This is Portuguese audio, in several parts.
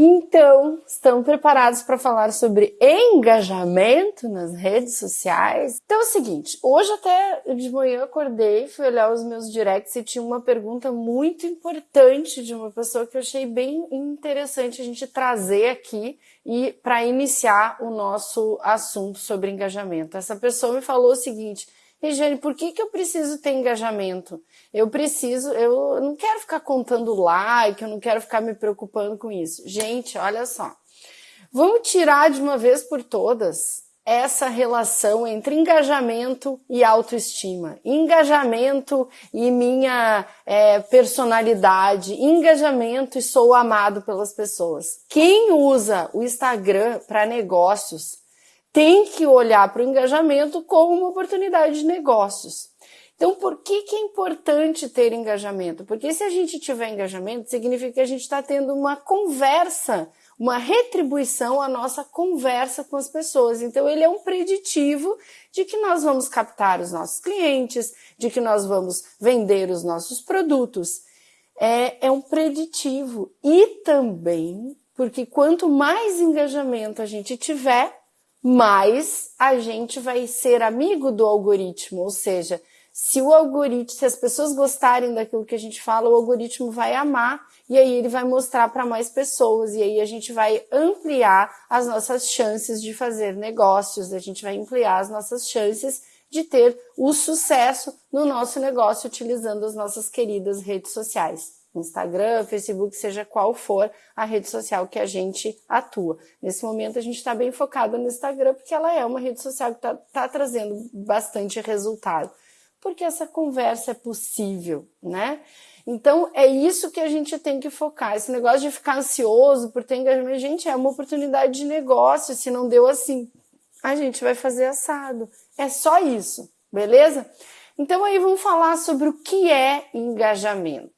Então, estão preparados para falar sobre engajamento nas redes sociais? Então é o seguinte, hoje até de manhã acordei, fui olhar os meus directs e tinha uma pergunta muito importante de uma pessoa que eu achei bem interessante a gente trazer aqui e para iniciar o nosso assunto sobre engajamento. Essa pessoa me falou o seguinte: Regiane, por que, que eu preciso ter engajamento? Eu preciso, eu não quero ficar contando like, eu não quero ficar me preocupando com isso. Gente, olha só. Vamos tirar de uma vez por todas essa relação entre engajamento e autoestima, engajamento e minha é, personalidade, engajamento e sou amado pelas pessoas. Quem usa o Instagram para negócios tem que olhar para o engajamento como uma oportunidade de negócios. Então, por que, que é importante ter engajamento? Porque se a gente tiver engajamento, significa que a gente está tendo uma conversa, uma retribuição à nossa conversa com as pessoas. Então, ele é um preditivo de que nós vamos captar os nossos clientes, de que nós vamos vender os nossos produtos. É, é um preditivo. E também porque quanto mais engajamento a gente tiver, mais a gente vai ser amigo do algoritmo, ou seja, se o algoritmo, se as pessoas gostarem daquilo que a gente fala, o algoritmo vai amar e aí ele vai mostrar para mais pessoas e aí a gente vai ampliar as nossas chances de fazer negócios, a gente vai ampliar as nossas chances de ter o sucesso no nosso negócio utilizando as nossas queridas redes sociais. Instagram, Facebook, seja qual for a rede social que a gente atua. Nesse momento a gente está bem focado no Instagram porque ela é uma rede social que está tá trazendo bastante resultado. Porque essa conversa é possível, né? Então é isso que a gente tem que focar. Esse negócio de ficar ansioso por ter engajamento, gente, é uma oportunidade de negócio. Se não deu assim, a gente vai fazer assado. É só isso, beleza? Então aí vamos falar sobre o que é engajamento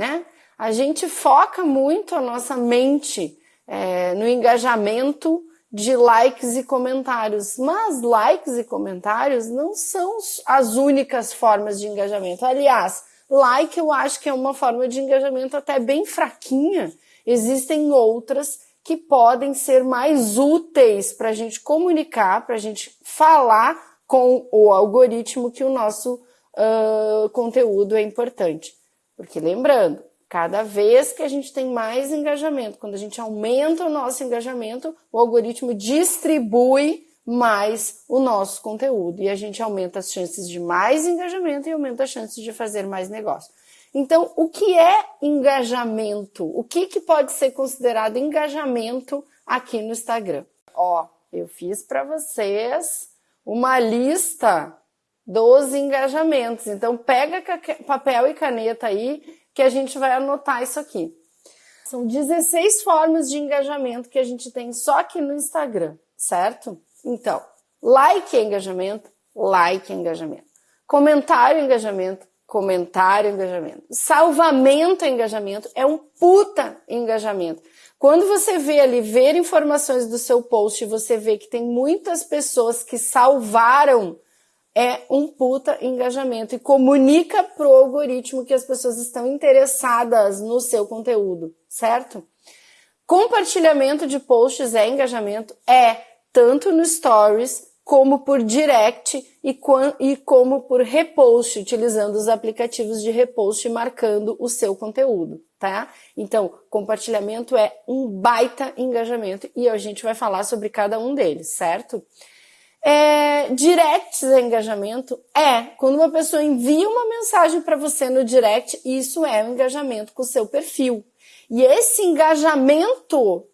né? A gente foca muito a nossa mente é, no engajamento de likes e comentários, mas likes e comentários não são as únicas formas de engajamento. Aliás, like eu acho que é uma forma de engajamento até bem fraquinha. Existem outras que podem ser mais úteis para a gente comunicar, para a gente falar com o algoritmo que o nosso uh, conteúdo é importante. Porque lembrando, cada vez que a gente tem mais engajamento, quando a gente aumenta o nosso engajamento, o algoritmo distribui mais o nosso conteúdo e a gente aumenta as chances de mais engajamento e aumenta as chances de fazer mais negócio. Então, o que é engajamento? O que, que pode ser considerado engajamento aqui no Instagram? Ó, eu fiz para vocês uma lista dos engajamentos. Então, pega papel e caneta aí que a gente vai anotar isso aqui. São 16 formas de engajamento que a gente tem só aqui no Instagram, certo? Então, like é engajamento, like é engajamento. Comentário é engajamento, comentário é engajamento. Salvamento é engajamento, é um puta engajamento. Quando você vê ali, ver informações do seu post, você vê que tem muitas pessoas que salvaram é um puta engajamento e comunica pro algoritmo que as pessoas estão interessadas no seu conteúdo, certo? Compartilhamento de posts é engajamento? É, tanto no Stories como por direct e, e como por repost, utilizando os aplicativos de repost marcando o seu conteúdo, tá? Então, compartilhamento é um baita engajamento e a gente vai falar sobre cada um deles, certo? É, directs é engajamento? É. Quando uma pessoa envia uma mensagem para você no direct, isso é um engajamento com o seu perfil. E esse engajamento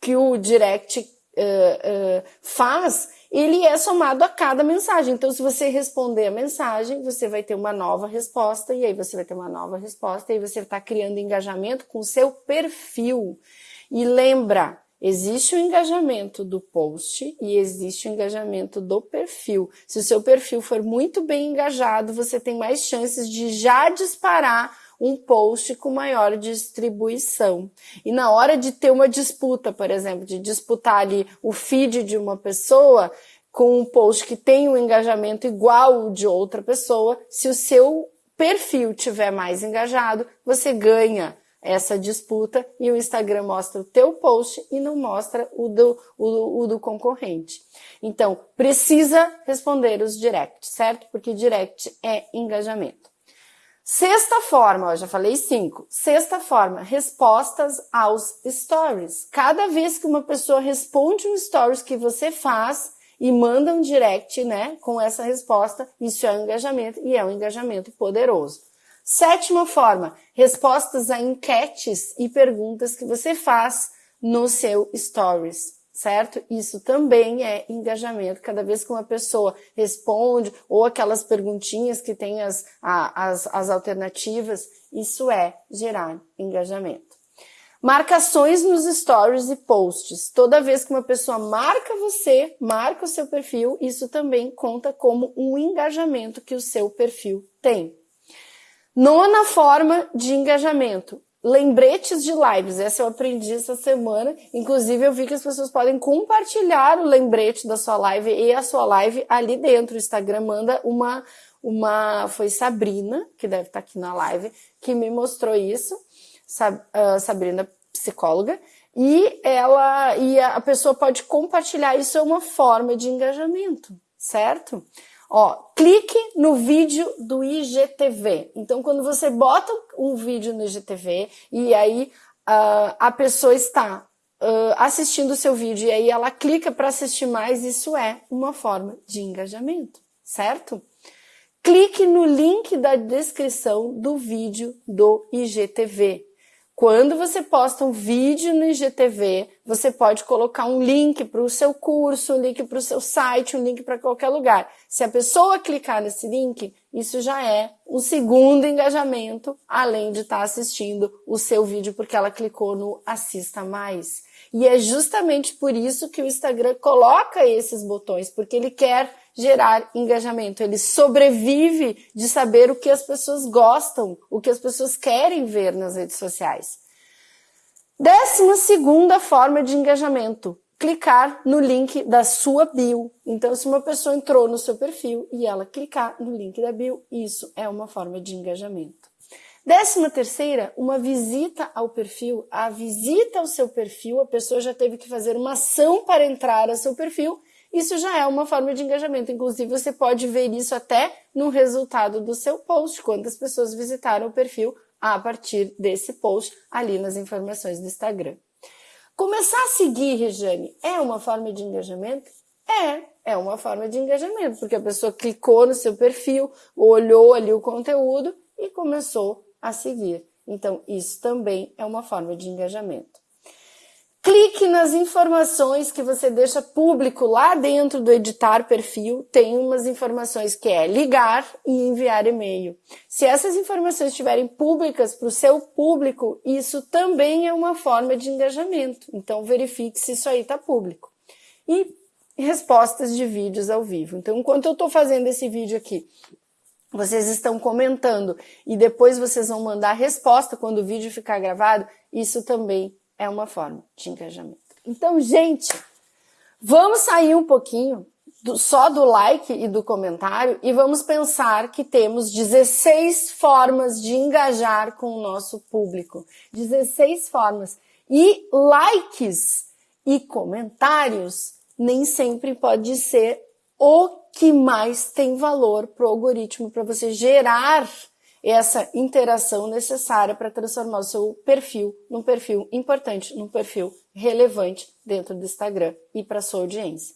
que o direct uh, uh, faz, ele é somado a cada mensagem. Então, se você responder a mensagem, você vai ter uma nova resposta, e aí você vai ter uma nova resposta, e aí você está criando engajamento com o seu perfil. E lembra, Existe o engajamento do post e existe o engajamento do perfil. Se o seu perfil for muito bem engajado, você tem mais chances de já disparar um post com maior distribuição. E na hora de ter uma disputa, por exemplo, de disputar ali o feed de uma pessoa com um post que tem um engajamento igual ao de outra pessoa, se o seu perfil tiver mais engajado, você ganha essa disputa e o Instagram mostra o teu post e não mostra o do, o, o do concorrente. Então, precisa responder os directs, certo? Porque direct é engajamento. Sexta forma, ó, já falei cinco. Sexta forma, respostas aos stories. Cada vez que uma pessoa responde um stories que você faz e manda um direct, né, com essa resposta, isso é um engajamento e é um engajamento poderoso. Sétima forma, respostas a enquetes e perguntas que você faz no seu stories certo? Isso também é engajamento. Cada vez que uma pessoa responde, ou aquelas perguntinhas que tem as, as, as alternativas, isso é gerar engajamento. Marcações nos stories e posts. Toda vez que uma pessoa marca você, marca o seu perfil, isso também conta como um engajamento que o seu perfil tem. Nona forma de engajamento, lembretes de lives. Essa eu aprendi essa semana. Inclusive, eu vi que as pessoas podem compartilhar o lembrete da sua live e a sua live ali dentro. O Instagram manda uma, uma, foi Sabrina, que deve estar aqui na live, que me mostrou isso. Ah, Sabrina, psicóloga. E ela, e a pessoa pode compartilhar. Isso é uma forma de engajamento, certo? Ó, clique no vídeo do IGTV. Então, quando você bota um vídeo no IGTV e aí uh, a pessoa está uh, assistindo o seu vídeo e aí ela clica para assistir mais, isso é uma forma de engajamento, certo? Clique no link da descrição do vídeo do IGTV. Quando você posta um vídeo no IGTV, você pode colocar um link para o seu curso, um link para o seu site, um link para qualquer lugar. Se a pessoa clicar nesse link, isso já é um segundo engajamento, além de estar tá assistindo o seu vídeo porque ela clicou no assista mais. E é justamente por isso que o Instagram coloca esses botões, porque ele quer gerar engajamento. Ele sobrevive de saber o que as pessoas gostam, o que as pessoas querem ver nas redes sociais. Décima segunda forma de engajamento, clicar no link da sua bio. Então, se uma pessoa entrou no seu perfil e ela clicar no link da bio, isso é uma forma de engajamento. Décima terceira, uma visita ao perfil. A visita ao seu perfil, a pessoa já teve que fazer uma ação para entrar ao seu perfil isso já é uma forma de engajamento. Inclusive, você pode ver isso até no resultado do seu post, quantas pessoas visitaram o perfil a partir desse post ali nas informações do Instagram. Começar a seguir, Rejane, é uma forma de engajamento? É, é uma forma de engajamento, porque a pessoa clicou no seu perfil, olhou ali o conteúdo e começou a seguir. Então, isso também é uma forma de engajamento. Clique nas informações que você deixa público lá dentro do editar perfil. Tem umas informações que é ligar e enviar e-mail. Se essas informações estiverem públicas para o seu público, isso também é uma forma de engajamento. Então verifique se isso aí está público. E respostas de vídeos ao vivo. Então, enquanto eu estou fazendo esse vídeo aqui, vocês estão comentando e depois vocês vão mandar resposta quando o vídeo ficar gravado, isso também é uma forma de engajamento. Então, gente, vamos sair um pouquinho do, só do like e do comentário e vamos pensar que temos 16 formas de engajar com o nosso público. 16 formas. E likes e comentários nem sempre pode ser o que mais tem valor para o algoritmo, para você gerar essa interação necessária para transformar o seu perfil num perfil importante, num perfil relevante dentro do Instagram e para sua audiência.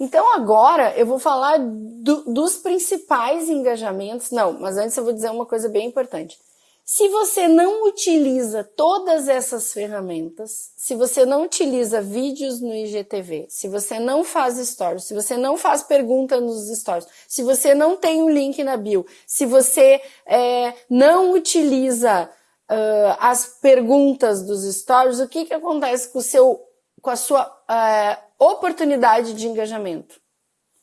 Então agora eu vou falar do, dos principais engajamentos. Não, mas antes eu vou dizer uma coisa bem importante. Se você não utiliza todas essas ferramentas, se você não utiliza vídeos no IGTV, se você não faz stories, se você não faz pergunta nos stories, se você não tem um link na bio, se você é, não utiliza uh, as perguntas dos stories, o que, que acontece com, o seu, com a sua uh, oportunidade de engajamento?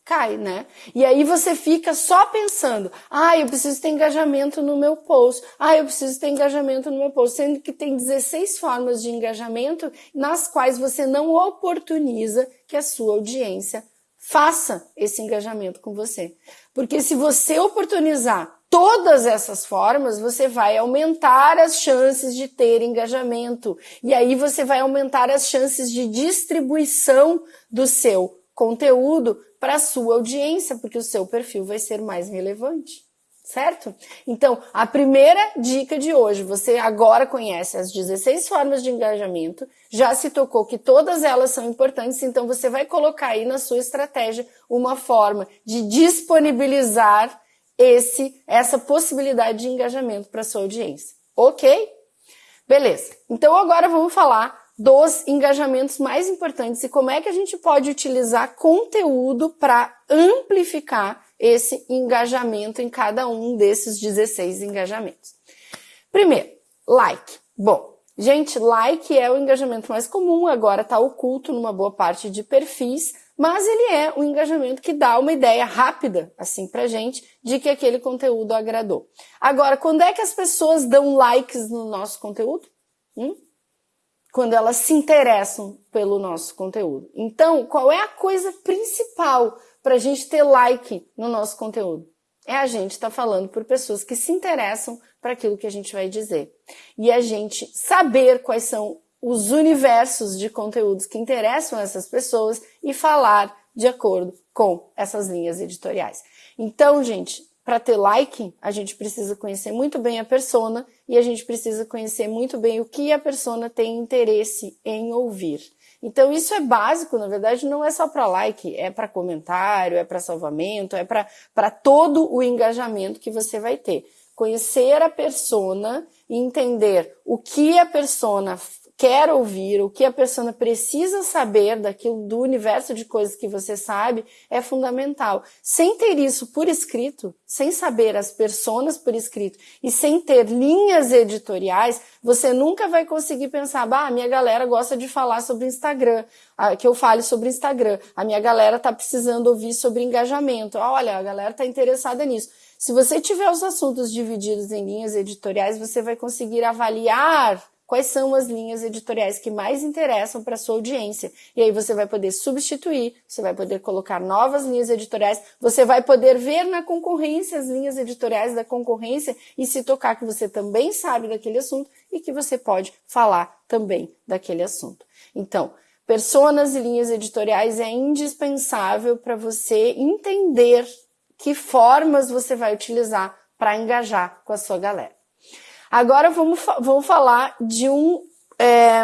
Cai, né? E aí você fica só pensando, ah, eu preciso ter engajamento no meu post, ah, eu preciso ter engajamento no meu post, sendo que tem 16 formas de engajamento nas quais você não oportuniza que a sua audiência faça esse engajamento com você. Porque se você oportunizar todas essas formas, você vai aumentar as chances de ter engajamento. E aí você vai aumentar as chances de distribuição do seu conteúdo para a sua audiência, porque o seu perfil vai ser mais relevante. Certo? Então, a primeira dica de hoje, você agora conhece as 16 formas de engajamento, já se tocou que todas elas são importantes, então você vai colocar aí na sua estratégia uma forma de disponibilizar esse essa possibilidade de engajamento para sua audiência. OK? Beleza. Então agora vamos falar dos engajamentos mais importantes e como é que a gente pode utilizar conteúdo para amplificar esse engajamento em cada um desses 16 engajamentos. Primeiro, like. Bom, gente, like é o engajamento mais comum, agora está oculto numa boa parte de perfis, mas ele é um engajamento que dá uma ideia rápida, assim, pra gente, de que aquele conteúdo agradou. Agora, quando é que as pessoas dão likes no nosso conteúdo? Hum? Quando elas se interessam pelo nosso conteúdo. Então, qual é a coisa principal para a gente ter like no nosso conteúdo? É a gente estar tá falando por pessoas que se interessam para aquilo que a gente vai dizer. E a gente saber quais são os universos de conteúdos que interessam essas pessoas e falar de acordo com essas linhas editoriais. Então, gente, para ter like, a gente precisa conhecer muito bem a persona e a gente precisa conhecer muito bem o que a persona tem interesse em ouvir. Então isso é básico, na verdade não é só para like, é para comentário, é para salvamento, é para todo o engajamento que você vai ter. Conhecer a persona e entender o que a persona quer ouvir, o que a pessoa precisa saber daquilo do universo de coisas que você sabe é fundamental. Sem ter isso por escrito, sem saber as personas por escrito e sem ter linhas editoriais, você nunca vai conseguir pensar, bah, minha galera gosta de falar sobre Instagram, que eu fale sobre Instagram. A minha galera tá precisando ouvir sobre engajamento. Olha, a galera tá interessada nisso. Se você tiver os assuntos divididos em linhas editoriais, você vai conseguir avaliar quais são as linhas editoriais que mais interessam para sua audiência. E aí você vai poder substituir, você vai poder colocar novas linhas editoriais, você vai poder ver na concorrência as linhas editoriais da concorrência e se tocar que você também sabe daquele assunto e que você pode falar também daquele assunto. Então, personas e linhas editoriais é indispensável para você entender que formas você vai utilizar para engajar com a sua galera. Agora vamos, vamos falar de um, é,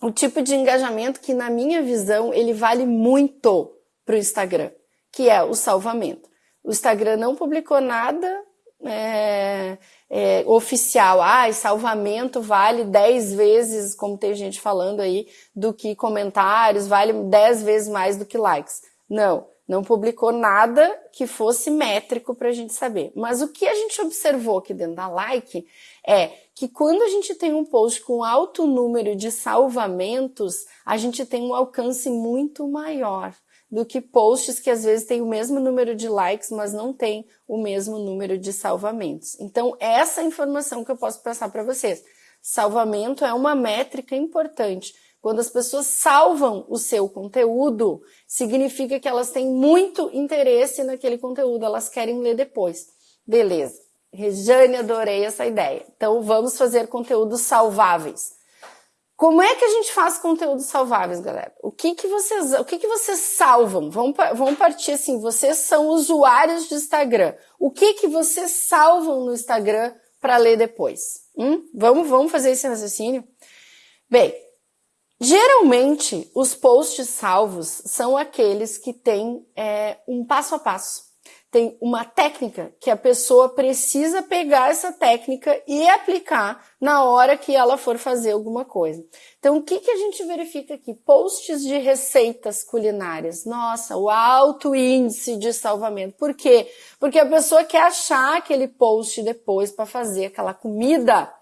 um tipo de engajamento que, na minha visão, ele vale muito para o Instagram, que é o salvamento. O Instagram não publicou nada é, é, oficial. Ah, salvamento vale 10 vezes, como tem gente falando aí, do que comentários, vale 10 vezes mais do que likes. Não não publicou nada que fosse métrico para a gente saber. Mas o que a gente observou aqui dentro da like é que quando a gente tem um post com alto número de salvamentos, a gente tem um alcance muito maior do que posts que às vezes têm o mesmo número de likes, mas não tem o mesmo número de salvamentos. Então, essa informação que eu posso passar para vocês. Salvamento é uma métrica importante quando as pessoas salvam o seu conteúdo, significa que elas têm muito interesse naquele conteúdo, elas querem ler depois. Beleza. Rejane, adorei essa ideia. Então vamos fazer conteúdos salváveis. Como é que a gente faz conteúdos salváveis, galera? O que que vocês, o que que vocês salvam? Vamos, vamos partir assim, vocês são usuários de Instagram. O que que vocês salvam no Instagram para ler depois? Hum? Vamos, vamos fazer esse raciocínio? Bem, Geralmente, os posts salvos são aqueles que têm é, um passo a passo. Tem uma técnica que a pessoa precisa pegar essa técnica e aplicar na hora que ela for fazer alguma coisa. Então, o que, que a gente verifica aqui? Posts de receitas culinárias. Nossa, o alto índice de salvamento. Por quê? Porque a pessoa quer achar aquele post depois para fazer aquela comida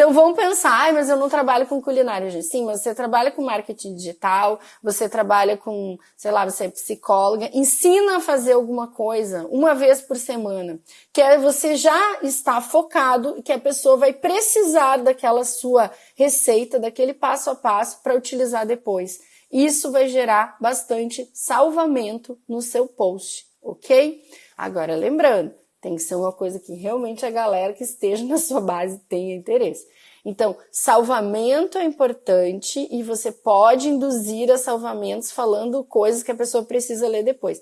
então vamos pensar, ah, mas eu não trabalho com culinária, gente. Sim, mas você trabalha com marketing digital, você trabalha com, sei lá, você é psicóloga, ensina a fazer alguma coisa uma vez por semana, que é você já está focado e que a pessoa vai precisar daquela sua receita, daquele passo a passo para utilizar depois. Isso vai gerar bastante salvamento no seu post, ok? Agora lembrando, Tem que ser uma coisa que realmente a galera que esteja na sua base tenha interesse. Então, salvamento é importante e você pode induzir a salvamentos falando coisas que a pessoa precisa ler depois.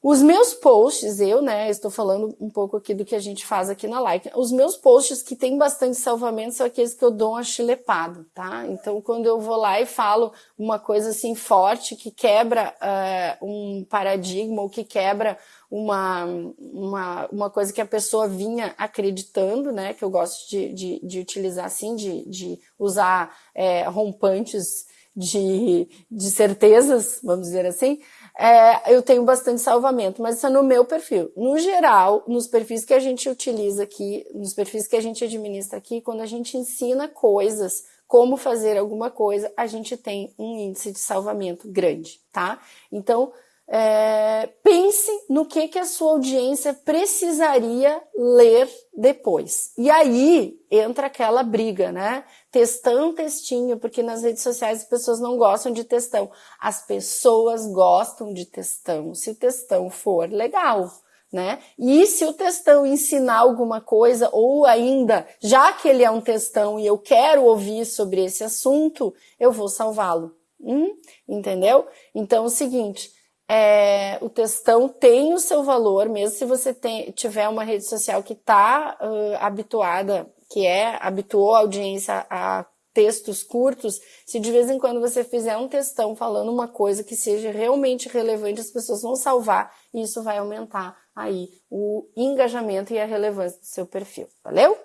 Os meus posts, eu, né, estou falando um pouco aqui do que a gente faz aqui na like. Os meus posts que tem bastante salvamento são aqueles que eu dou uma chilepada, tá? Então, quando eu vou lá e falo uma coisa assim forte que quebra uh, um paradigma ou que quebra uma, uma, uma coisa que a pessoa vinha acreditando, né? Que eu gosto de, de, de utilizar assim, de, de usar é, rompantes de, de certezas, vamos dizer assim é, eu tenho bastante salvamento, mas isso é no meu perfil. No geral, nos perfis que a gente utiliza aqui, nos perfis que a gente administra aqui, quando a gente ensina coisas, como fazer alguma coisa, a gente tem um índice de salvamento grande, tá? Então, é, pense no que, que a sua audiência precisaria ler depois. E aí entra aquela briga, né? Textão, textinho, porque nas redes sociais as pessoas não gostam de textão. As pessoas gostam de textão, se textão for legal. Né? E se o textão ensinar alguma coisa, ou ainda, já que ele é um textão e eu quero ouvir sobre esse assunto, eu vou salvá-lo. Hum? Entendeu? Então é o seguinte, é, o textão tem o seu valor, mesmo se você tem, tiver uma rede social que está uh, habituada, que é, habituou a audiência a textos curtos, se de vez em quando você fizer um textão falando uma coisa que seja realmente relevante, as pessoas vão salvar e isso vai aumentar aí o engajamento e a relevância do seu perfil, valeu?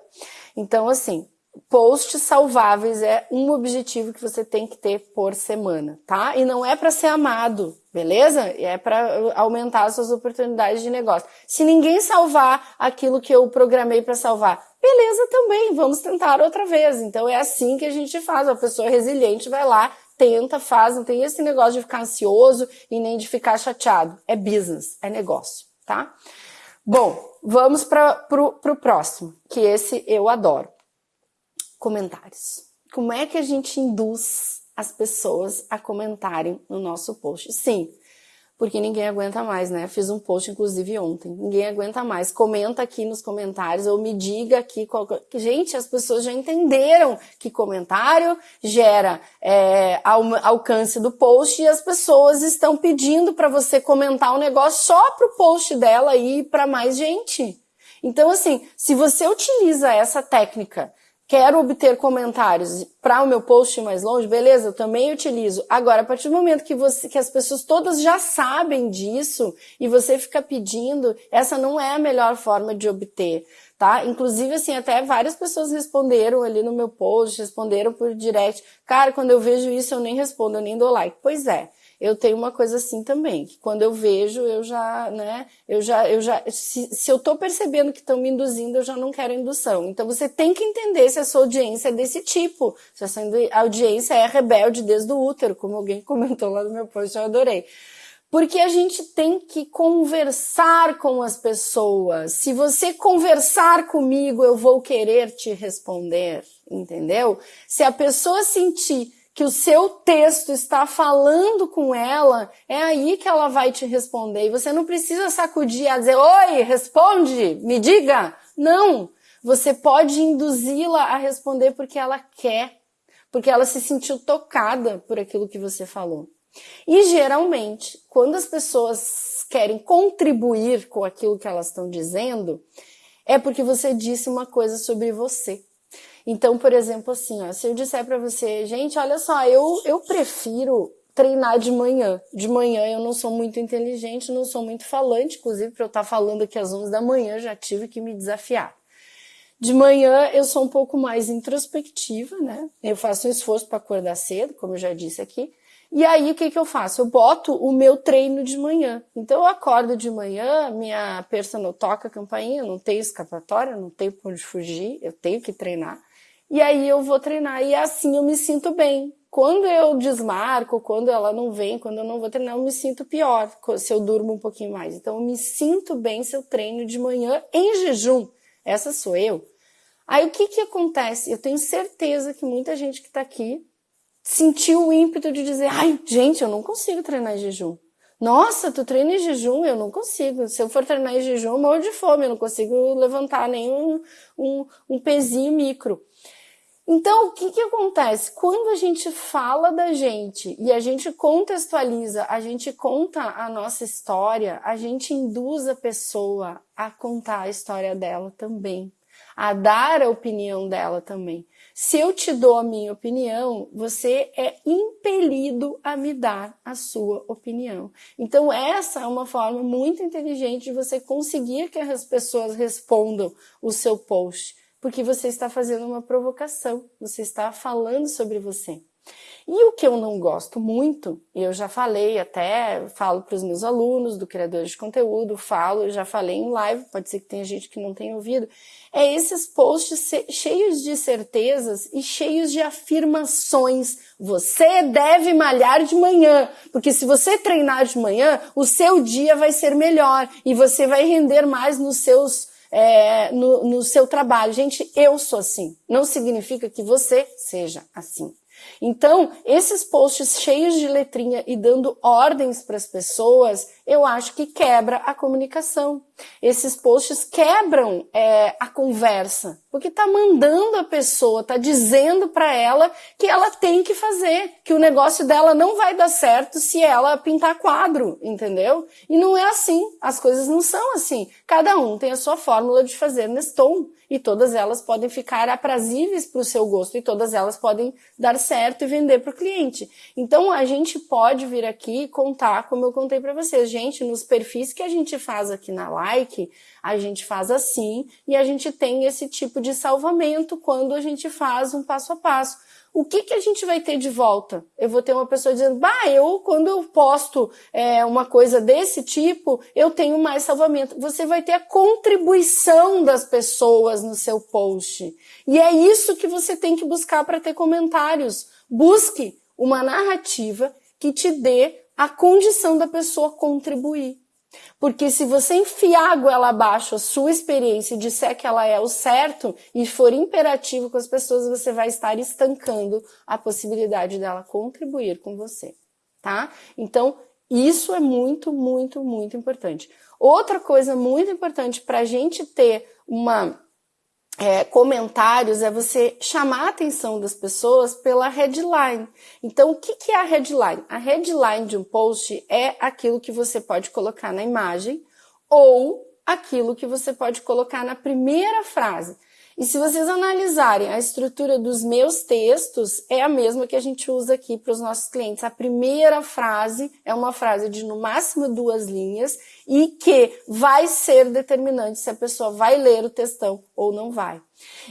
Então, assim, posts salváveis é um objetivo que você tem que ter por semana, tá? E não é para ser amado, beleza? É para aumentar as suas oportunidades de negócio. Se ninguém salvar aquilo que eu programei para salvar, beleza também, vamos tentar outra vez. Então é assim que a gente faz. A pessoa resiliente vai lá, tenta, faz, não tem esse negócio de ficar ansioso e nem de ficar chateado. É business, é negócio, tá? Bom, vamos para pro próximo, que esse eu adoro comentários. Como é que a gente induz as pessoas a comentarem no nosso post? Sim, porque ninguém aguenta mais, né? Fiz um post, inclusive, ontem. Ninguém aguenta mais. Comenta aqui nos comentários ou me diga aqui. Qual... Gente, as pessoas já entenderam que comentário gera é, alcance do post e as pessoas estão pedindo para você comentar o um negócio só pro post dela e para mais gente. Então, assim, se você utiliza essa técnica Quero obter comentários para o meu post mais longe, beleza? Eu também utilizo. Agora, a partir do momento que você, que as pessoas todas já sabem disso e você fica pedindo, essa não é a melhor forma de obter, tá? Inclusive, assim, até várias pessoas responderam ali no meu post, responderam por direct. Cara, quando eu vejo isso, eu nem respondo, eu nem dou like. Pois é eu tenho uma coisa assim também, que quando eu vejo, eu já, né, eu já, eu já, se, se eu tô percebendo que estão me induzindo, eu já não quero indução. Então você tem que entender se a sua audiência é desse tipo, se a sua audiência é rebelde desde o útero, como alguém comentou lá no meu post, eu adorei. Porque a gente tem que conversar com as pessoas. Se você conversar comigo, eu vou querer te responder, entendeu? Se a pessoa sentir que o seu texto está falando com ela, é aí que ela vai te responder. E você não precisa sacudir a dizer, oi, responde, me diga. Não. Você pode induzi-la a responder porque ela quer, porque ela se sentiu tocada por aquilo que você falou. E geralmente, quando as pessoas querem contribuir com aquilo que elas estão dizendo, é porque você disse uma coisa sobre você. Então, por exemplo, assim, ó, se eu disser para você, gente, olha só, eu, eu prefiro treinar de manhã. De manhã eu não sou muito inteligente, não sou muito falante, inclusive para eu estar tá falando aqui às 11 da manhã já tive que me desafiar. De manhã eu sou um pouco mais introspectiva, né? Eu faço um esforço para acordar cedo, como eu já disse aqui. E aí o que, que eu faço? Eu boto o meu treino de manhã. Então eu acordo de manhã, minha personal toca a campainha, não tenho escapatória, não tenho por onde fugir, eu tenho que treinar e aí eu vou treinar e assim eu me sinto bem. Quando eu desmarco, quando ela não vem, quando eu não vou treinar, eu me sinto pior se eu durmo um pouquinho mais. Então eu me sinto bem se eu treino de manhã em jejum. Essa sou eu. Aí o que que acontece? Eu tenho certeza que muita gente que está aqui sentiu o ímpeto de dizer, ai, gente, eu não consigo treinar em jejum. Nossa, tu treina em jejum? Eu não consigo. Se eu for treinar em jejum, eu morro de fome, eu não consigo levantar nem um, um, um pezinho micro. Então, o que, que acontece? Quando a gente fala da gente e a gente contextualiza, a gente conta a nossa história, a gente induz a pessoa a contar a história dela também, a dar a opinião dela também. Se eu te dou a minha opinião, você é impelido a me dar a sua opinião. Então, essa é uma forma muito inteligente de você conseguir que as pessoas respondam o seu post porque você está fazendo uma provocação, você está falando sobre você. E o que eu não gosto muito, eu já falei até, falo para os meus alunos do criador de conteúdo, falo, já falei em live, pode ser que tenha gente que não tenha ouvido, é esses posts cheios de certezas e cheios de afirmações. Você deve malhar de manhã, porque se você treinar de manhã, o seu dia vai ser melhor e você vai render mais nos seus é, no, no seu trabalho. Gente, eu sou assim. Não significa que você seja assim. Então, esses posts cheios de letrinha e dando ordens para as pessoas, eu acho que quebra a comunicação. Esses posts quebram é, a conversa, porque tá mandando a pessoa, tá dizendo para ela que ela tem que fazer, que o negócio dela não vai dar certo se ela pintar quadro, entendeu? E não é assim, as coisas não são assim. Cada um tem a sua fórmula de fazer Neston e todas elas podem ficar aprazíveis para o seu gosto e todas elas podem dar certo e vender para o cliente. Então a gente pode vir aqui contar, como eu contei para vocês, gente, nos perfis que a gente faz aqui na like, a gente faz assim e a gente tem esse tipo de salvamento quando a gente faz um passo a passo o que, que a gente vai ter de volta? Eu vou ter uma pessoa dizendo, bah, eu, quando eu posto é, uma coisa desse tipo, eu tenho mais salvamento. Você vai ter a contribuição das pessoas no seu post. E é isso que você tem que buscar para ter comentários. Busque uma narrativa que te dê a condição da pessoa contribuir. Porque se você enfiar a goela abaixo a sua experiência e disser que ela é o certo e for imperativo com as pessoas, você vai estar estancando a possibilidade dela contribuir com você, tá? Então, isso é muito, muito, muito importante. Outra coisa muito importante para a gente ter uma é, comentários é você chamar a atenção das pessoas pela headline. Então, o que, que é a headline? A headline de um post é aquilo que você pode colocar na imagem ou aquilo que você pode colocar na primeira frase. E se vocês analisarem a estrutura dos meus textos, é a mesma que a gente usa aqui para os nossos clientes. A primeira frase é uma frase de no máximo duas linhas e que vai ser determinante se a pessoa vai ler o textão ou não vai.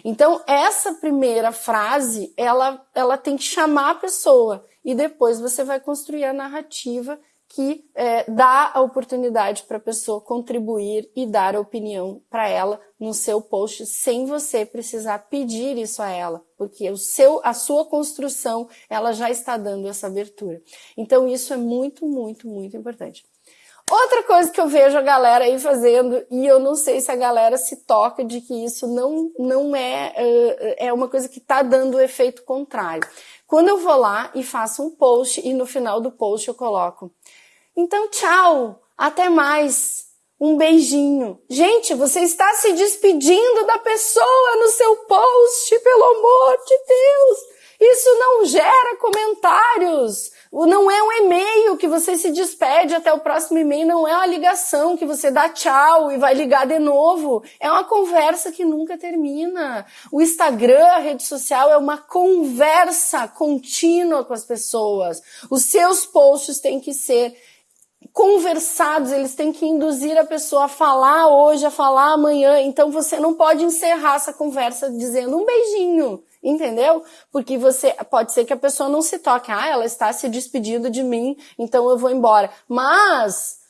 Então, essa primeira frase, ela, ela tem que chamar a pessoa e depois você vai construir a narrativa que é, dá a oportunidade para a pessoa contribuir e dar opinião para ela no seu post sem você precisar pedir isso a ela, porque o seu, a sua construção ela já está dando essa abertura. Então isso é muito, muito, muito importante. Outra coisa que eu vejo a galera aí fazendo, e eu não sei se a galera se toca de que isso não, não é, é uma coisa que está dando o efeito contrário. Quando eu vou lá e faço um post e no final do post eu coloco então, tchau, até mais. Um beijinho. Gente, você está se despedindo da pessoa no seu post, pelo amor de Deus. Isso não gera comentários. Não é um e-mail que você se despede até o próximo e-mail, não é uma ligação que você dá tchau e vai ligar de novo. É uma conversa que nunca termina. O Instagram, a rede social, é uma conversa contínua com as pessoas. Os seus posts têm que ser conversados, eles têm que induzir a pessoa a falar hoje, a falar amanhã. Então você não pode encerrar essa conversa dizendo um beijinho, entendeu? Porque você pode ser que a pessoa não se toque, ah, ela está se despedindo de mim, então eu vou embora. Mas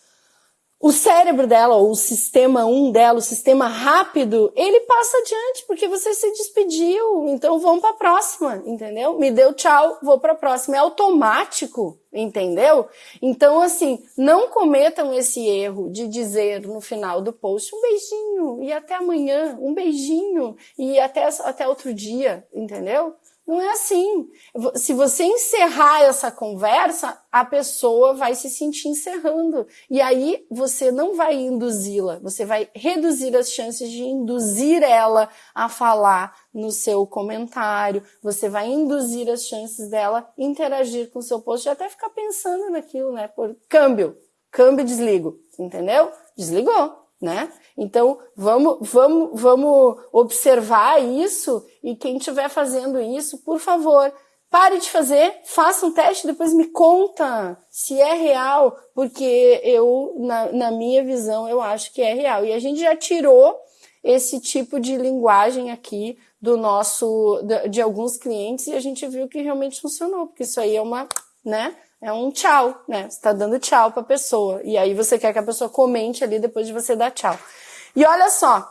o cérebro dela, ou o sistema 1 dela, o sistema rápido, ele passa adiante, porque você se despediu, então vamos para a próxima, entendeu? Me deu tchau, vou para a próxima. É automático, entendeu? Então, assim, não cometam esse erro de dizer no final do post um beijinho e até amanhã, um beijinho e até, até outro dia, entendeu? Não é assim. Se você encerrar essa conversa, a pessoa vai se sentir encerrando. E aí você não vai induzi-la, você vai reduzir as chances de induzir ela a falar no seu comentário, você vai induzir as chances dela interagir com o seu post e até ficar pensando naquilo, né? Por câmbio, câmbio desligo, entendeu? Desligou né? Então, vamos, vamos, vamos observar isso e quem estiver fazendo isso, por favor, pare de fazer, faça um teste, depois me conta se é real, porque eu, na, na minha visão, eu acho que é real. E a gente já tirou esse tipo de linguagem aqui do nosso, de, de alguns clientes e a gente viu que realmente funcionou, porque isso aí é uma, né? É um tchau, né? Você tá dando tchau pra pessoa. E aí você quer que a pessoa comente ali depois de você dar tchau. E olha só,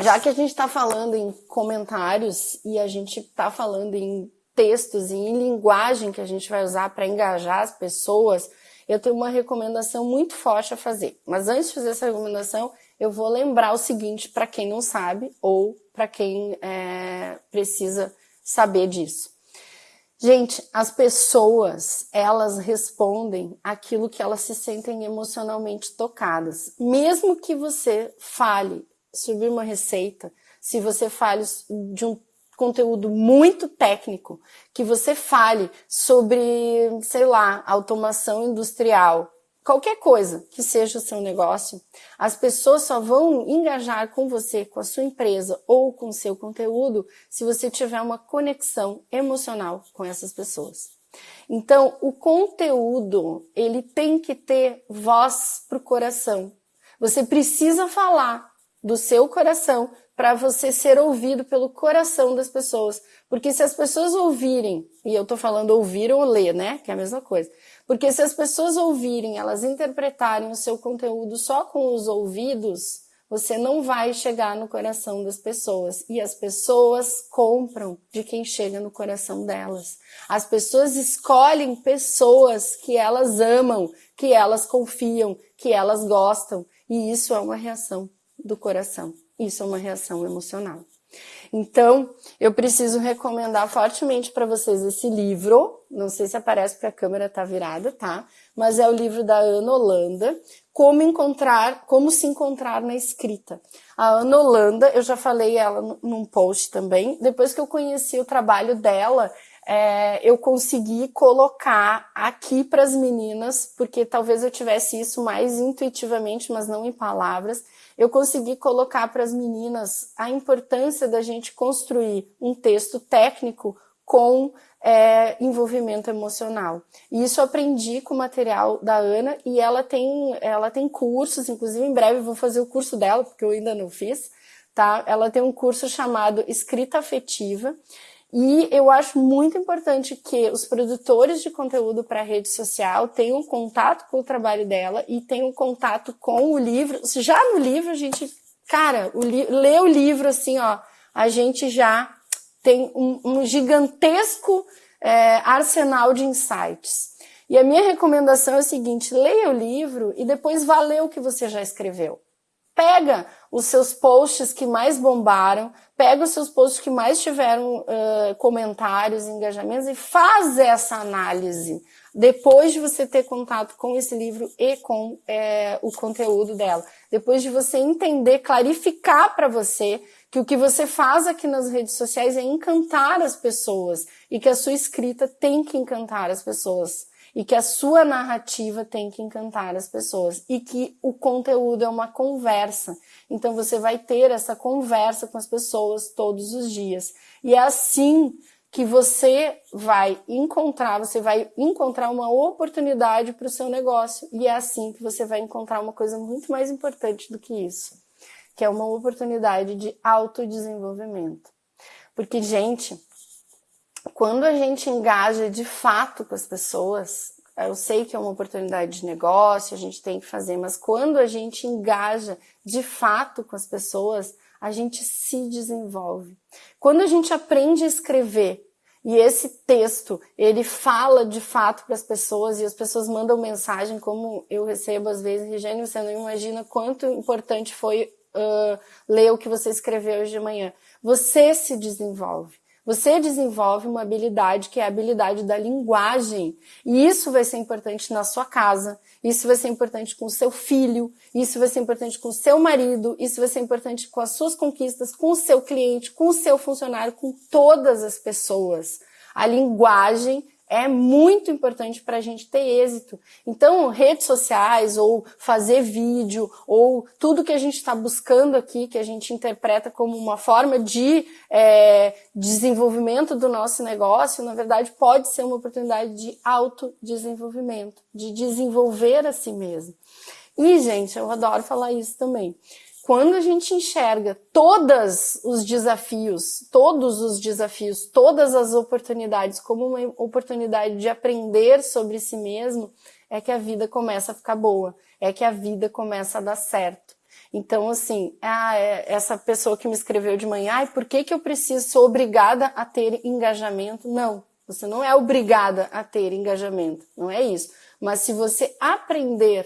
já que a gente tá falando em comentários e a gente tá falando em textos e em linguagem que a gente vai usar para engajar as pessoas, eu tenho uma recomendação muito forte a fazer. Mas antes de fazer essa recomendação, eu vou lembrar o seguinte para quem não sabe ou para quem é, precisa saber disso. Gente, as pessoas, elas respondem aquilo que elas se sentem emocionalmente tocadas. Mesmo que você fale sobre uma receita, se você fale de um conteúdo muito técnico, que você fale sobre, sei lá, automação industrial, qualquer coisa que seja o seu negócio, as pessoas só vão engajar com você, com a sua empresa ou com o seu conteúdo se você tiver uma conexão emocional com essas pessoas. Então, o conteúdo, ele tem que ter voz pro coração. Você precisa falar do seu coração para você ser ouvido pelo coração das pessoas. Porque se as pessoas ouvirem, e eu tô falando ouvir ou ler, né? Que é a mesma coisa. Porque se as pessoas ouvirem, elas interpretarem o seu conteúdo só com os ouvidos, você não vai chegar no coração das pessoas. E as pessoas compram de quem chega no coração delas. As pessoas escolhem pessoas que elas amam, que elas confiam, que elas gostam. E isso é uma reação do coração. Isso é uma reação emocional. Então, eu preciso recomendar fortemente para vocês esse livro. Não sei se aparece porque a câmera está virada, tá? Mas é o livro da Ana Holanda, Como encontrar, como se encontrar na escrita. A Ana Holanda, eu já falei ela num post também. Depois que eu conheci o trabalho dela, é, eu consegui colocar aqui para as meninas, porque talvez eu tivesse isso mais intuitivamente, mas não em palavras eu consegui colocar para as meninas a importância da gente construir um texto técnico com é, envolvimento emocional. E isso aprendi com o material da Ana e ela tem, ela tem cursos, inclusive em breve vou fazer o curso dela, porque eu ainda não fiz, tá? Ela tem um curso chamado Escrita Afetiva e eu acho muito importante que os produtores de conteúdo para rede social tenham contato com o trabalho dela e tenham contato com o livro. Já no livro, a gente, cara, o li lê o livro assim, ó, a gente já tem um, um gigantesco é, arsenal de insights. E a minha recomendação é a seguinte: leia o livro e depois vá ler o que você já escreveu. Pega os seus posts que mais bombaram, pega os seus posts que mais tiveram uh, comentários, engajamentos e faz essa análise depois de você ter contato com esse livro e com é, o conteúdo dela. Depois de você entender, clarificar para você que o que você faz aqui nas redes sociais é encantar as pessoas e que a sua escrita tem que encantar as pessoas e que a sua narrativa tem que encantar as pessoas e que o conteúdo é uma conversa. Então você vai ter essa conversa com as pessoas todos os dias. E é assim que você vai encontrar, você vai encontrar uma oportunidade para o seu negócio. E é assim que você vai encontrar uma coisa muito mais importante do que isso, que é uma oportunidade de autodesenvolvimento. Porque, gente, quando a gente engaja de fato com as pessoas, eu sei que é uma oportunidade de negócio, a gente tem que fazer, mas quando a gente engaja de fato com as pessoas, a gente se desenvolve. Quando a gente aprende a escrever e esse texto, ele fala de fato para as pessoas e as pessoas mandam mensagem, como eu recebo às vezes, Regênio, você não imagina quanto importante foi uh, ler o que você escreveu hoje de manhã. Você se desenvolve. Você desenvolve uma habilidade que é a habilidade da linguagem. E isso vai ser importante na sua casa, isso vai ser importante com o seu filho, isso vai ser importante com o seu marido, isso vai ser importante com as suas conquistas, com o seu cliente, com o seu funcionário, com todas as pessoas. A linguagem é muito importante para a gente ter êxito. Então, redes sociais, ou fazer vídeo, ou tudo que a gente está buscando aqui, que a gente interpreta como uma forma de é, desenvolvimento do nosso negócio, na verdade, pode ser uma oportunidade de autodesenvolvimento, de desenvolver a si mesmo. E, gente, eu adoro falar isso também quando a gente enxerga todos os desafios, todos os desafios, todas as oportunidades como uma oportunidade de aprender sobre si mesmo, é que a vida começa a ficar boa, é que a vida começa a dar certo. Então, assim, ah, é essa pessoa que me escreveu de manhã, por que, que eu preciso, sou obrigada a ter engajamento? Não, você não é obrigada a ter engajamento, não é isso. Mas se você aprender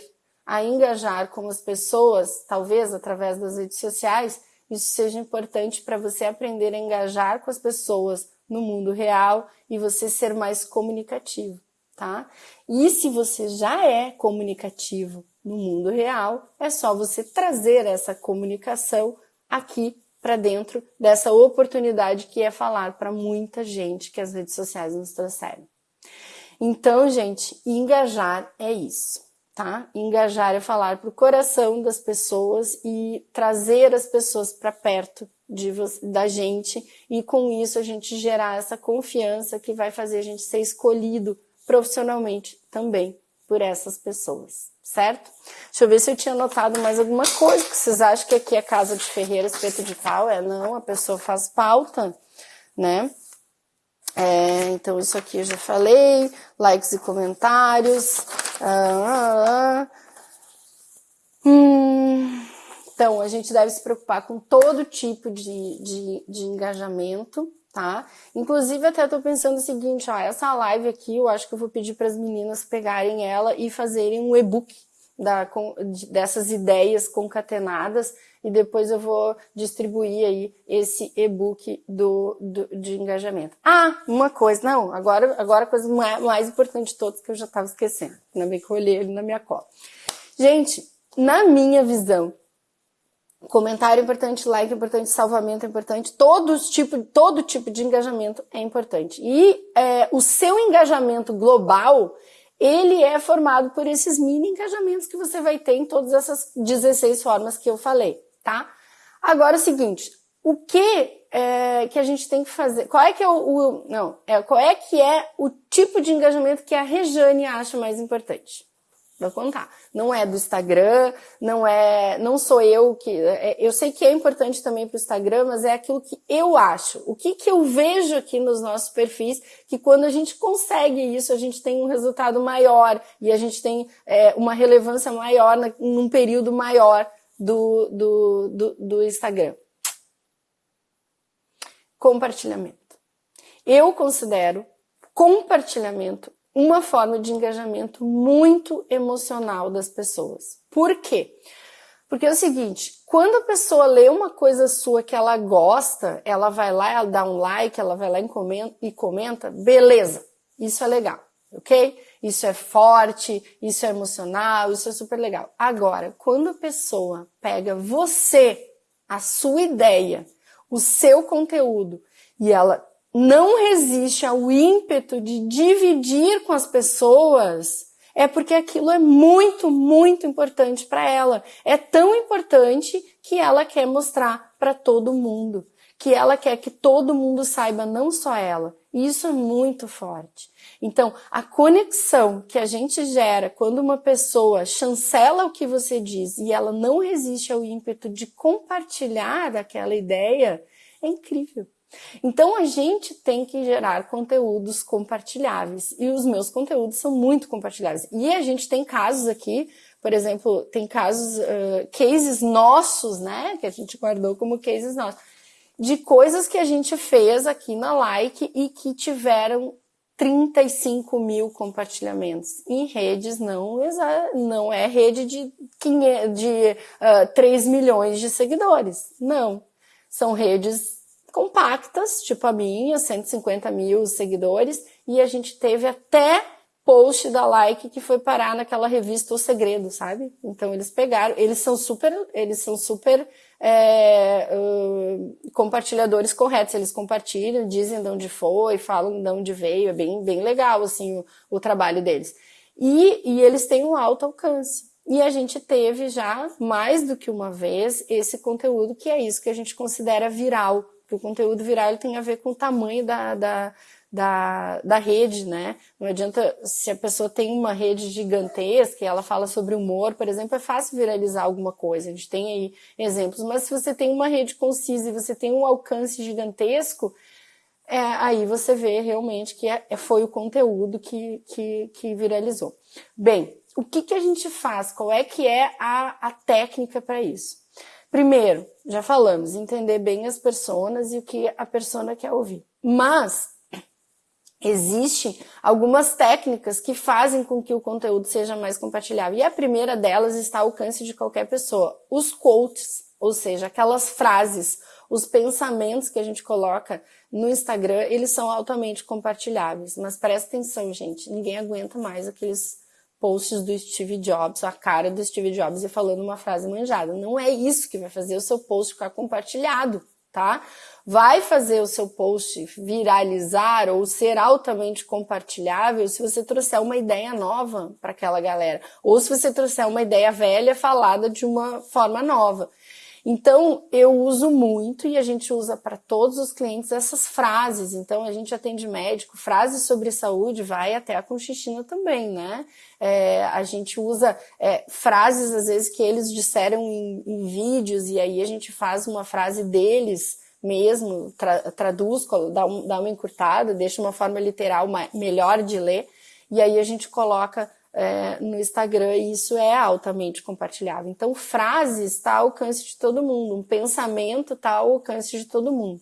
a engajar com as pessoas, talvez através das redes sociais, isso seja importante para você aprender a engajar com as pessoas no mundo real e você ser mais comunicativo, tá? E se você já é comunicativo no mundo real, é só você trazer essa comunicação aqui para dentro dessa oportunidade que é falar para muita gente que as redes sociais nos trouxeram. Então, gente, engajar é isso tá? Engajar é falar para o coração das pessoas e trazer as pessoas para perto de da gente e com isso a gente gerar essa confiança que vai fazer a gente ser escolhido profissionalmente também por essas pessoas, certo? Deixa eu ver se eu tinha anotado mais alguma coisa, que vocês acham que aqui é casa de Ferreira, espeto de pau? É, não, a pessoa faz pauta, né? É, então, isso aqui eu já falei, likes e comentários. Ah, ah, ah. Hum, então, a gente deve se preocupar com todo tipo de, de, de engajamento, tá? Inclusive, até tô pensando o seguinte, ó, essa live aqui, eu acho que eu vou pedir para as meninas pegarem ela e fazerem um e-book dessas ideias concatenadas e depois eu vou distribuir aí esse e-book do, do, de engajamento. Ah, uma coisa, não, agora, agora a coisa mais, mais importante de todas que eu já estava esquecendo, ainda bem que eu olhei ele na minha cola. Gente, na minha visão, comentário é importante, like é importante, salvamento é importante, todos tipo, todo tipo de engajamento é importante. E é, o seu engajamento global, ele é formado por esses mini engajamentos que você vai ter em todas essas 16 formas que eu falei tá? Agora é o seguinte, o que é, que a gente tem que fazer? Qual é que é o, o, não, é qual é que é o tipo de engajamento que a Rejane acha mais importante? Vou contar. Não é do Instagram, não é, não sou eu que, é, eu sei que é importante também para o Instagram, mas é aquilo que eu acho. O que que eu vejo aqui nos nossos perfis, que quando a gente consegue isso, a gente tem um resultado maior e a gente tem é, uma relevância maior na, num período maior do, do, do, do Instagram. Compartilhamento. Eu considero compartilhamento uma forma de engajamento muito emocional das pessoas. Por quê? Porque é o seguinte, quando a pessoa lê uma coisa sua que ela gosta, ela vai lá, ela dá um like, ela vai lá e comenta, beleza, isso é legal, ok? Isso é forte, isso é emocional, isso é super legal. Agora, quando a pessoa pega você, a sua ideia, o seu conteúdo, e ela não resiste ao ímpeto de dividir com as pessoas, é porque aquilo é muito, muito importante para ela. É tão importante que ela quer mostrar para todo mundo, que ela quer que todo mundo saiba, não só ela. E isso é muito forte. Então, a conexão que a gente gera quando uma pessoa chancela o que você diz e ela não resiste ao ímpeto de compartilhar aquela ideia é incrível. Então a gente tem que gerar conteúdos compartilháveis e os meus conteúdos são muito compartilháveis. E a gente tem casos aqui, por exemplo, tem casos, uh, cases nossos, né, que a gente guardou como cases nossos, de coisas que a gente fez aqui na Like e que tiveram 35 mil compartilhamentos. Em redes não, não é rede de, 500, de uh, 3 milhões de seguidores. Não. São redes compactas, tipo a minha, 150 mil seguidores, e a gente teve até post da Like que foi parar naquela revista O Segredo, sabe? Então eles pegaram, eles são super, eles são super é, uh, compartilhadores corretos, eles compartilham, dizem de onde foi, falam de onde veio, é bem, bem legal assim o, o trabalho deles. E, e eles têm um alto alcance. E a gente teve já mais do que uma vez esse conteúdo que é isso que a gente considera viral. Porque o conteúdo viral tem a ver com o tamanho da, da, da, da rede, né? Não adianta, se a pessoa tem uma rede gigantesca e ela fala sobre humor, por exemplo, é fácil viralizar alguma coisa. A gente tem aí exemplos, mas se você tem uma rede concisa e você tem um alcance gigantesco, é, aí você vê realmente que é, é, foi o conteúdo que, que, que viralizou. Bem, o que, que a gente faz? Qual é que é a, a técnica para isso? Primeiro, já falamos, entender bem as pessoas e o que a persona quer ouvir. Mas Existem algumas técnicas que fazem com que o conteúdo seja mais compartilhável. E a primeira delas está ao alcance de qualquer pessoa. Os quotes, ou seja, aquelas frases, os pensamentos que a gente coloca no Instagram, eles são altamente compartilháveis. Mas presta atenção, gente, ninguém aguenta mais aqueles posts do Steve Jobs, a cara do Steve Jobs e falando uma frase manjada. Não é isso que vai fazer o seu post ficar compartilhado tá? Vai fazer o seu post viralizar ou ser altamente compartilhável se você trouxer uma ideia nova para aquela galera, ou se você trouxer uma ideia velha falada de uma forma nova. Então, eu uso muito e a gente usa para todos os clientes essas frases. Então, a gente atende médico, frases sobre saúde, vai até a Conchichina também, né? É, a gente usa é, frases, às vezes, que eles disseram em, em, vídeos e aí a gente faz uma frase deles mesmo, tra traduz, dá, um, dá uma encurtada, deixa uma forma literal melhor de ler e aí a gente coloca é, no Instagram e isso é altamente compartilhável. Então, frases está ao alcance de todo mundo, um pensamento está ao alcance de todo mundo.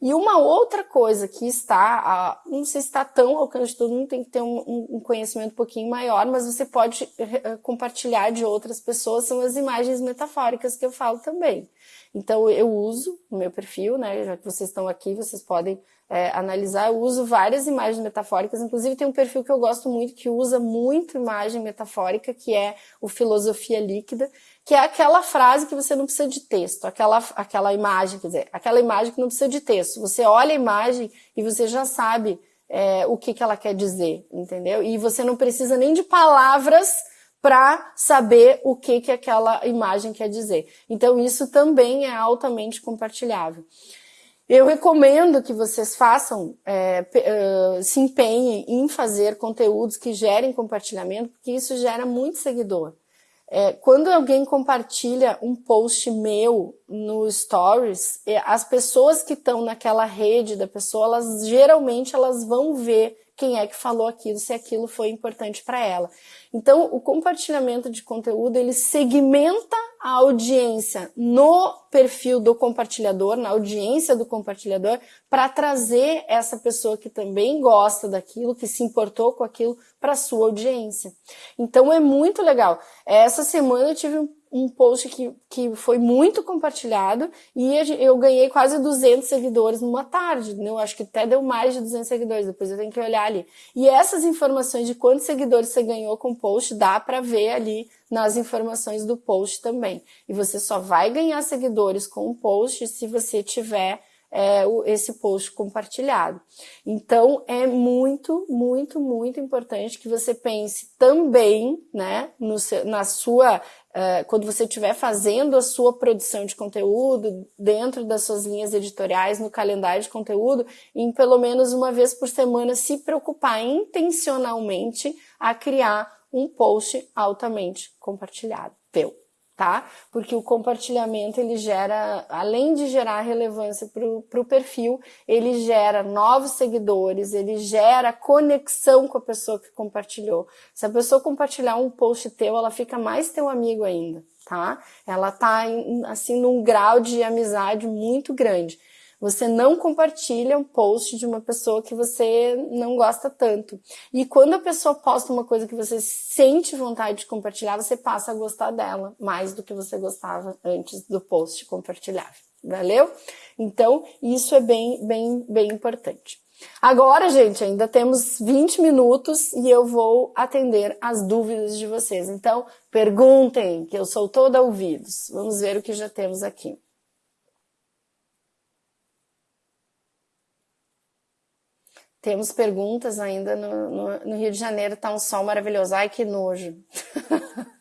E uma outra coisa que está, não sei se está tão ao alcance de todo mundo, tem que ter um, um conhecimento um pouquinho maior, mas você pode eh, compartilhar de outras pessoas, são as imagens metafóricas que eu falo também. Então eu uso o meu perfil, né? Já que vocês estão aqui, vocês podem é, analisar. Eu uso várias imagens metafóricas, inclusive tem um perfil que eu gosto muito que usa muito imagem metafórica, que é o Filosofia Líquida, que é aquela frase que você não precisa de texto, aquela, aquela imagem, quer dizer, aquela imagem que não precisa de texto. Você olha a imagem e você já sabe é, o que, que ela quer dizer, entendeu? E você não precisa nem de palavras para saber o que, que aquela imagem quer dizer. Então, isso também é altamente compartilhável. Eu recomendo que vocês façam, é, se empenhem em fazer conteúdos que gerem compartilhamento, porque isso gera muito seguidor. É, quando alguém compartilha um post meu no Stories, é, as pessoas que estão naquela rede da pessoa, elas geralmente elas vão ver quem é que falou aquilo, se aquilo foi importante para ela. Então, o compartilhamento de conteúdo, ele segmenta a audiência no perfil do compartilhador, na audiência do compartilhador, para trazer essa pessoa que também gosta daquilo, que se importou com aquilo, para sua audiência. Então, é muito legal. Essa semana eu tive um um post que, que foi muito compartilhado e eu ganhei quase 200 seguidores numa tarde, né? eu acho que até deu mais de 200 seguidores, depois eu tenho que olhar ali. E essas informações de quantos seguidores você ganhou com o post, dá para ver ali nas informações do post também. E você só vai ganhar seguidores com o post se você tiver é, esse post compartilhado. Então, é muito, muito, muito importante que você pense também, né, no, na sua, uh, quando você estiver fazendo a sua produção de conteúdo, dentro das suas linhas editoriais, no calendário de conteúdo, em pelo menos uma vez por semana se preocupar intencionalmente a criar um post altamente compartilhado. Teu tá? Porque o compartilhamento ele gera, além de gerar relevância para o perfil, ele gera novos seguidores, ele gera conexão com a pessoa que compartilhou. Se a pessoa compartilhar um post teu, ela fica mais teu amigo ainda, tá? Ela tá assim num grau de amizade muito grande. Você não compartilha um post de uma pessoa que você não gosta tanto. E quando a pessoa posta uma coisa que você sente vontade de compartilhar, você passa a gostar dela mais do que você gostava antes do post compartilhável. valeu? Então, isso é bem, bem, bem importante. Agora, gente, ainda temos 20 minutos e eu vou atender as dúvidas de vocês. Então, perguntem, que eu sou toda ouvidos. Vamos ver o que já temos aqui. Temos perguntas ainda no, no, no Rio de Janeiro, tá um sol maravilhoso. Ai, que nojo.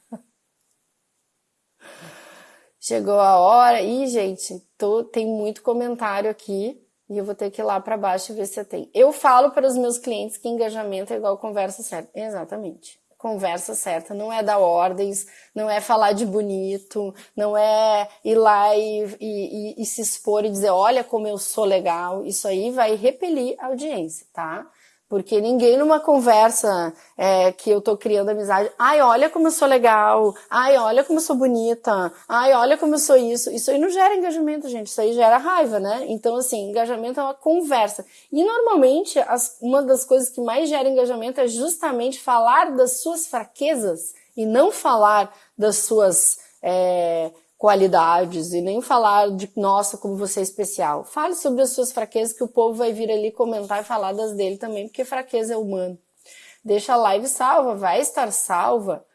Chegou a hora. Ih, gente, tô, tem muito comentário aqui e eu vou ter que ir lá para baixo ver se tem. Eu falo para os meus clientes que engajamento é igual conversa certa. Exatamente. Conversa certa, não é dar ordens, não é falar de bonito, não é ir lá e, e, e, e se expor e dizer, olha como eu sou legal. Isso aí vai repelir a audiência, tá? Porque ninguém numa conversa é, que eu tô criando amizade, ai, olha como eu sou legal, ai, olha como eu sou bonita, ai, olha como eu sou isso. Isso aí não gera engajamento, gente. Isso aí gera raiva, né? Então, assim, engajamento é uma conversa. E normalmente, as, uma das coisas que mais gera engajamento é justamente falar das suas fraquezas e não falar das suas é, qualidades e nem falar de nossa, como você é especial. Fale sobre as suas fraquezas que o povo vai vir ali comentar e falar das dele também, porque fraqueza é humano. Deixa a live salva, vai estar salva.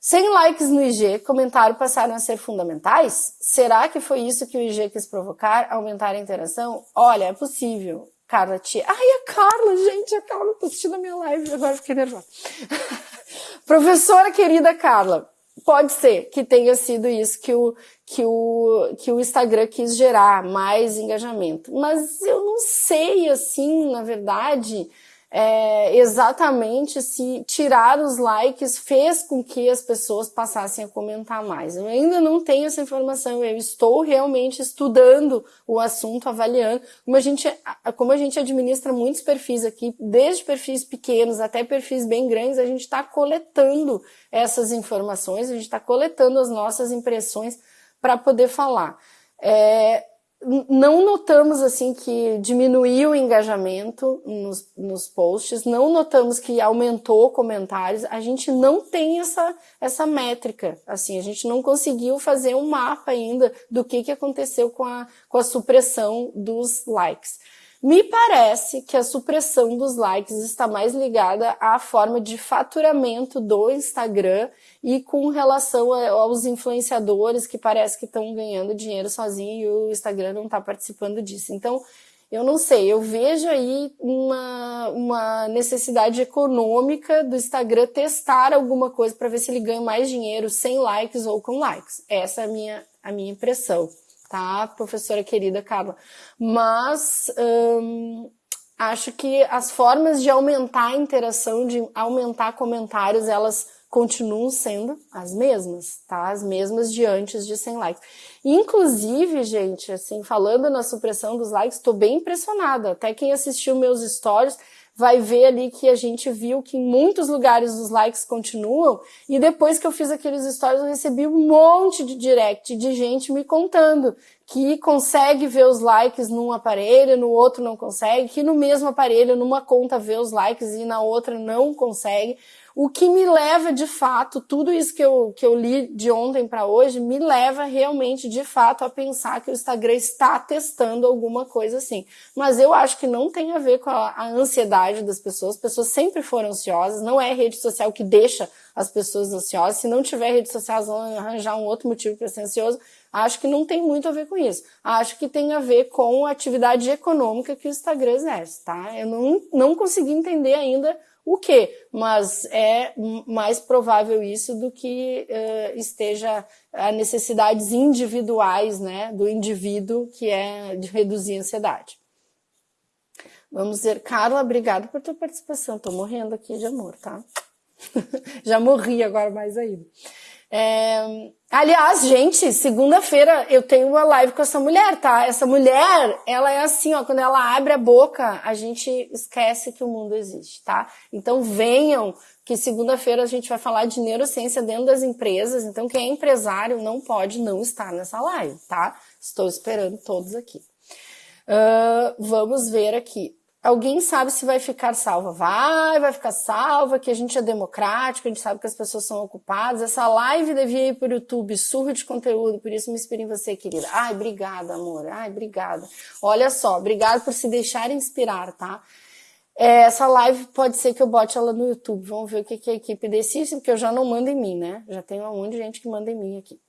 100 likes no IG, comentário passaram a ser fundamentais? Será que foi isso que o IG quis provocar? Aumentar a interação? Olha, é possível. Carla Tia. Ai, a Carla, gente, a Carla tá assistindo a minha live, agora fiquei nervosa. Professora querida Carla, pode ser que tenha sido isso que o, que o, que o Instagram quis gerar, mais engajamento. Mas eu não sei, assim, na verdade, é, exatamente se tirar os likes fez com que as pessoas passassem a comentar mais. Eu ainda não tenho essa informação, eu estou realmente estudando o assunto, avaliando. Como a gente, como a gente administra muitos perfis aqui, desde perfis pequenos até perfis bem grandes, a gente está coletando essas informações, a gente está coletando as nossas impressões para poder falar. É, não notamos assim que diminuiu o engajamento nos, nos posts, não notamos que aumentou comentários, a gente não tem essa, essa métrica, assim, a gente não conseguiu fazer um mapa ainda do que, que aconteceu com a, com a supressão dos likes. Me parece que a supressão dos likes está mais ligada à forma de faturamento do Instagram e com relação aos influenciadores que parece que estão ganhando dinheiro sozinho e o Instagram não está participando disso. Então, eu não sei, eu vejo aí uma, uma necessidade econômica do Instagram testar alguma coisa para ver se ele ganha mais dinheiro sem likes ou com likes. Essa é a minha, a minha impressão tá, professora querida Carla? Mas hum, acho que as formas de aumentar a interação, de aumentar comentários, elas continuam sendo as mesmas, tá? As mesmas de antes de 100 likes. Inclusive, gente, assim, falando na supressão dos likes, estou bem impressionada. Até quem assistiu meus stories vai ver ali que a gente viu que em muitos lugares os likes continuam. E depois que eu fiz aqueles stories, eu recebi um monte de direct de gente me contando que consegue ver os likes num aparelho, no outro não consegue, que no mesmo aparelho, numa conta vê os likes e na outra não consegue. O que me leva de fato, tudo isso que eu, que eu li de ontem para hoje, me leva realmente de fato a pensar que o Instagram está testando alguma coisa assim. Mas eu acho que não tem a ver com a, a ansiedade das pessoas. As pessoas sempre foram ansiosas, não é rede social que deixa as pessoas ansiosas. Se não tiver rede social, vão arranjar um outro motivo para ser ansioso. Acho que não tem muito a ver com isso. Acho que tem a ver com a atividade econômica que o Instagram exerce, tá? Eu não, não consegui entender ainda o que, mas é mais provável isso do que uh, esteja a necessidades individuais, né, do indivíduo, que é de reduzir a ansiedade. Vamos ver, Carla, obrigado por tua participação. Tô morrendo aqui de amor, tá? Já morri agora mais ainda. É, aliás, gente, segunda-feira eu tenho uma live com essa mulher, tá? Essa mulher, ela é assim, ó, quando ela abre a boca, a gente esquece que o mundo existe, tá? Então venham, que segunda-feira a gente vai falar de neurociência dentro das empresas. Então quem é empresário não pode não estar nessa live, tá? Estou esperando todos aqui. Uh, vamos ver aqui. Alguém sabe se vai ficar salva. Vai, vai ficar salva, que a gente é democrático, a gente sabe que as pessoas são ocupadas. Essa live devia ir para o YouTube, surro de conteúdo, por isso me inspiro em você, querida. Ai, obrigada, amor. Ai, obrigada. Olha só, obrigada por se deixar inspirar, tá? É, essa live pode ser que eu bote ela no YouTube. Vamos ver o que a equipe decide, porque eu já não mando em mim, né? Já tem um monte de gente que manda em mim aqui.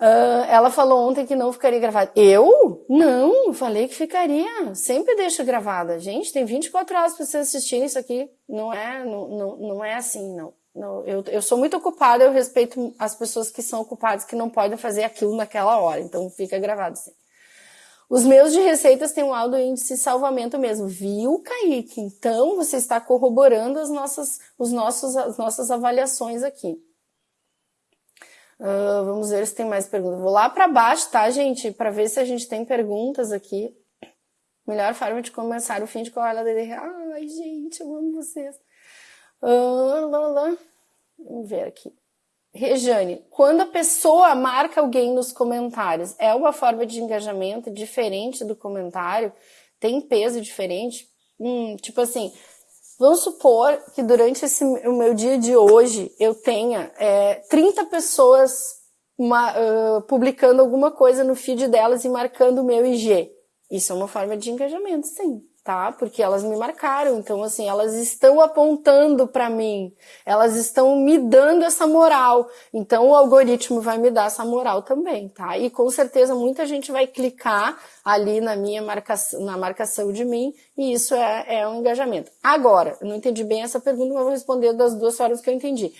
Uh, ela falou ontem que não ficaria gravada. Eu? Não, falei que ficaria. Sempre deixo gravada. Gente, tem 24 horas para vocês assistirem isso aqui. Não é, não, não, não é assim, não. não eu, eu sou muito ocupada, eu respeito as pessoas que são ocupadas, que não podem fazer aquilo naquela hora. Então fica gravado sim. Os meus de receitas têm um alto índice de salvamento mesmo. Viu, Kaique? Então você está corroborando as nossas, os nossos, as nossas avaliações aqui. Uh, vamos ver se tem mais perguntas. Vou lá para baixo, tá, gente? Para ver se a gente tem perguntas aqui. Melhor forma de começar o fim de colar DD. Ai, gente, eu amo vocês. Uh, lá, lá. Vamos ver aqui. Rejane, quando a pessoa marca alguém nos comentários, é uma forma de engajamento diferente do comentário? Tem peso diferente? Hum, tipo assim, Vamos supor que durante esse, o meu dia de hoje eu tenha é, 30 pessoas uma, uh, publicando alguma coisa no feed delas e marcando o meu IG. Isso é uma forma de engajamento, sim tá? Porque elas me marcaram, então assim, elas estão apontando para mim, elas estão me dando essa moral. Então o algoritmo vai me dar essa moral também, tá? E com certeza muita gente vai clicar ali na minha marcação, na marcação de mim, e isso é, é um engajamento. Agora, eu não entendi bem essa pergunta, mas vou responder das duas formas que eu entendi.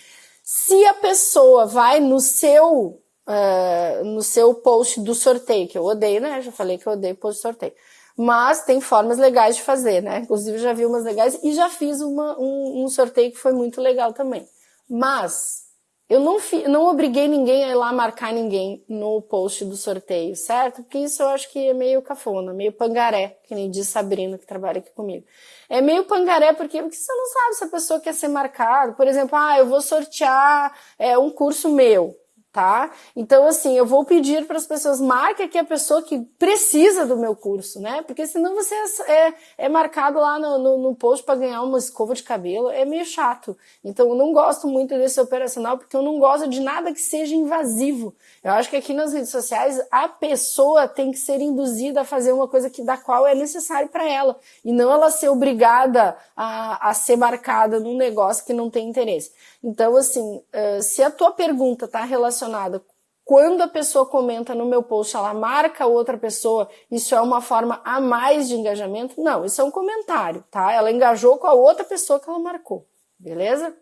Se a pessoa vai no seu Uh, no seu post do sorteio, que eu odeio, né? Já falei que eu odeio post sorteio mas tem formas legais de fazer, né? Inclusive já vi umas legais e já fiz uma, um, um sorteio que foi muito legal também. Mas eu não, fi, não obriguei ninguém a ir lá marcar ninguém no post do sorteio, certo? Porque isso eu acho que é meio cafona, meio pangaré, que nem diz Sabrina que trabalha aqui comigo. É meio pangaré porque, porque você não sabe se a pessoa quer ser marcada. Por exemplo, ah, eu vou sortear é, um curso meu tá? Então, assim, eu vou pedir para as pessoas, marque aqui a pessoa que precisa do meu curso, né? Porque senão você é, é marcado lá no, no, no post para ganhar uma escova de cabelo, é meio chato. Então, eu não gosto muito desse operacional, porque eu não gosto de nada que seja invasivo. Eu acho que aqui nas redes sociais, a pessoa tem que ser induzida a fazer uma coisa que da qual é necessário para ela, e não ela ser obrigada a, a ser marcada num negócio que não tem interesse. Então, assim, uh, se a tua pergunta está relacionada quando a pessoa comenta no meu post, ela marca outra pessoa, isso é uma forma a mais de engajamento? Não, isso é um comentário, tá? Ela engajou com a outra pessoa que ela marcou, beleza?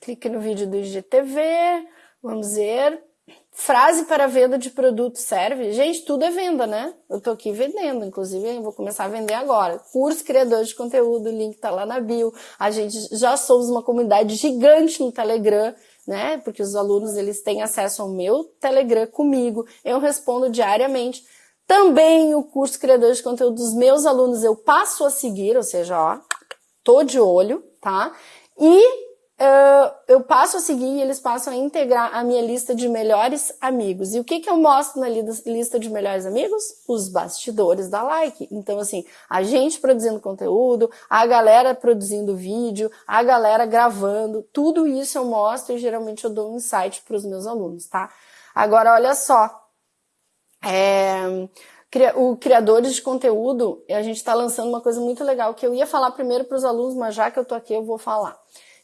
Clique no vídeo do IGTV, vamos ver. Frase para venda de produto serve? Gente, tudo é venda, né? Eu tô aqui vendendo, inclusive vou começar a vender agora. Curso criador de conteúdo, o link tá lá na bio. A gente já somos uma comunidade gigante no Telegram, né? Porque os alunos eles têm acesso ao meu Telegram comigo. Eu respondo diariamente. Também o curso criador de conteúdo dos meus alunos eu passo a seguir, ou seja, ó, tô de olho, tá? E Uh, eu passo a seguir e eles passam a integrar a minha lista de melhores amigos. E o que, que eu mostro na lista de melhores amigos? Os bastidores da like. Então, assim, a gente produzindo conteúdo, a galera produzindo vídeo, a galera gravando, tudo isso eu mostro e geralmente eu dou um insight para os meus alunos, tá? Agora, olha só. É, o Criadores de Conteúdo, a gente está lançando uma coisa muito legal que eu ia falar primeiro para os alunos, mas já que eu tô aqui, eu vou falar.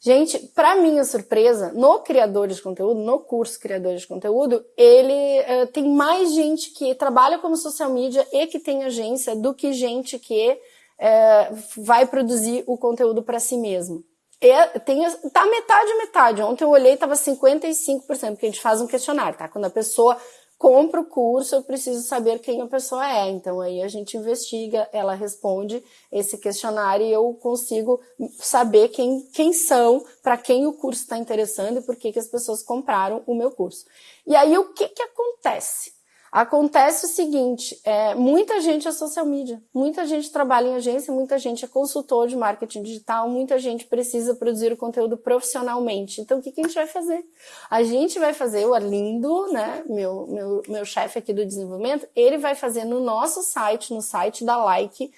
Gente, para minha surpresa, no Criadores de Conteúdo, no curso Criadores de Conteúdo, ele uh, tem mais gente que trabalha como social media e que tem agência do que gente que uh, vai produzir o conteúdo para si mesmo. E tem, tá metade metade. Ontem eu olhei, tava 55%, porque a gente faz um questionário, tá? Quando a pessoa compro o curso, eu preciso saber quem a pessoa é. Então aí a gente investiga, ela responde esse questionário e eu consigo saber quem, quem são, para quem o curso está interessando e por que, que as pessoas compraram o meu curso. E aí o que, que acontece? Acontece o seguinte, é, muita gente é social media, muita gente trabalha em agência, muita gente é consultor de marketing digital, muita gente precisa produzir o conteúdo profissionalmente. Então, o que, que a gente vai fazer? A gente vai fazer, o Arlindo, né, meu, meu, meu chefe aqui do desenvolvimento, ele vai fazer no nosso site, no site da Like,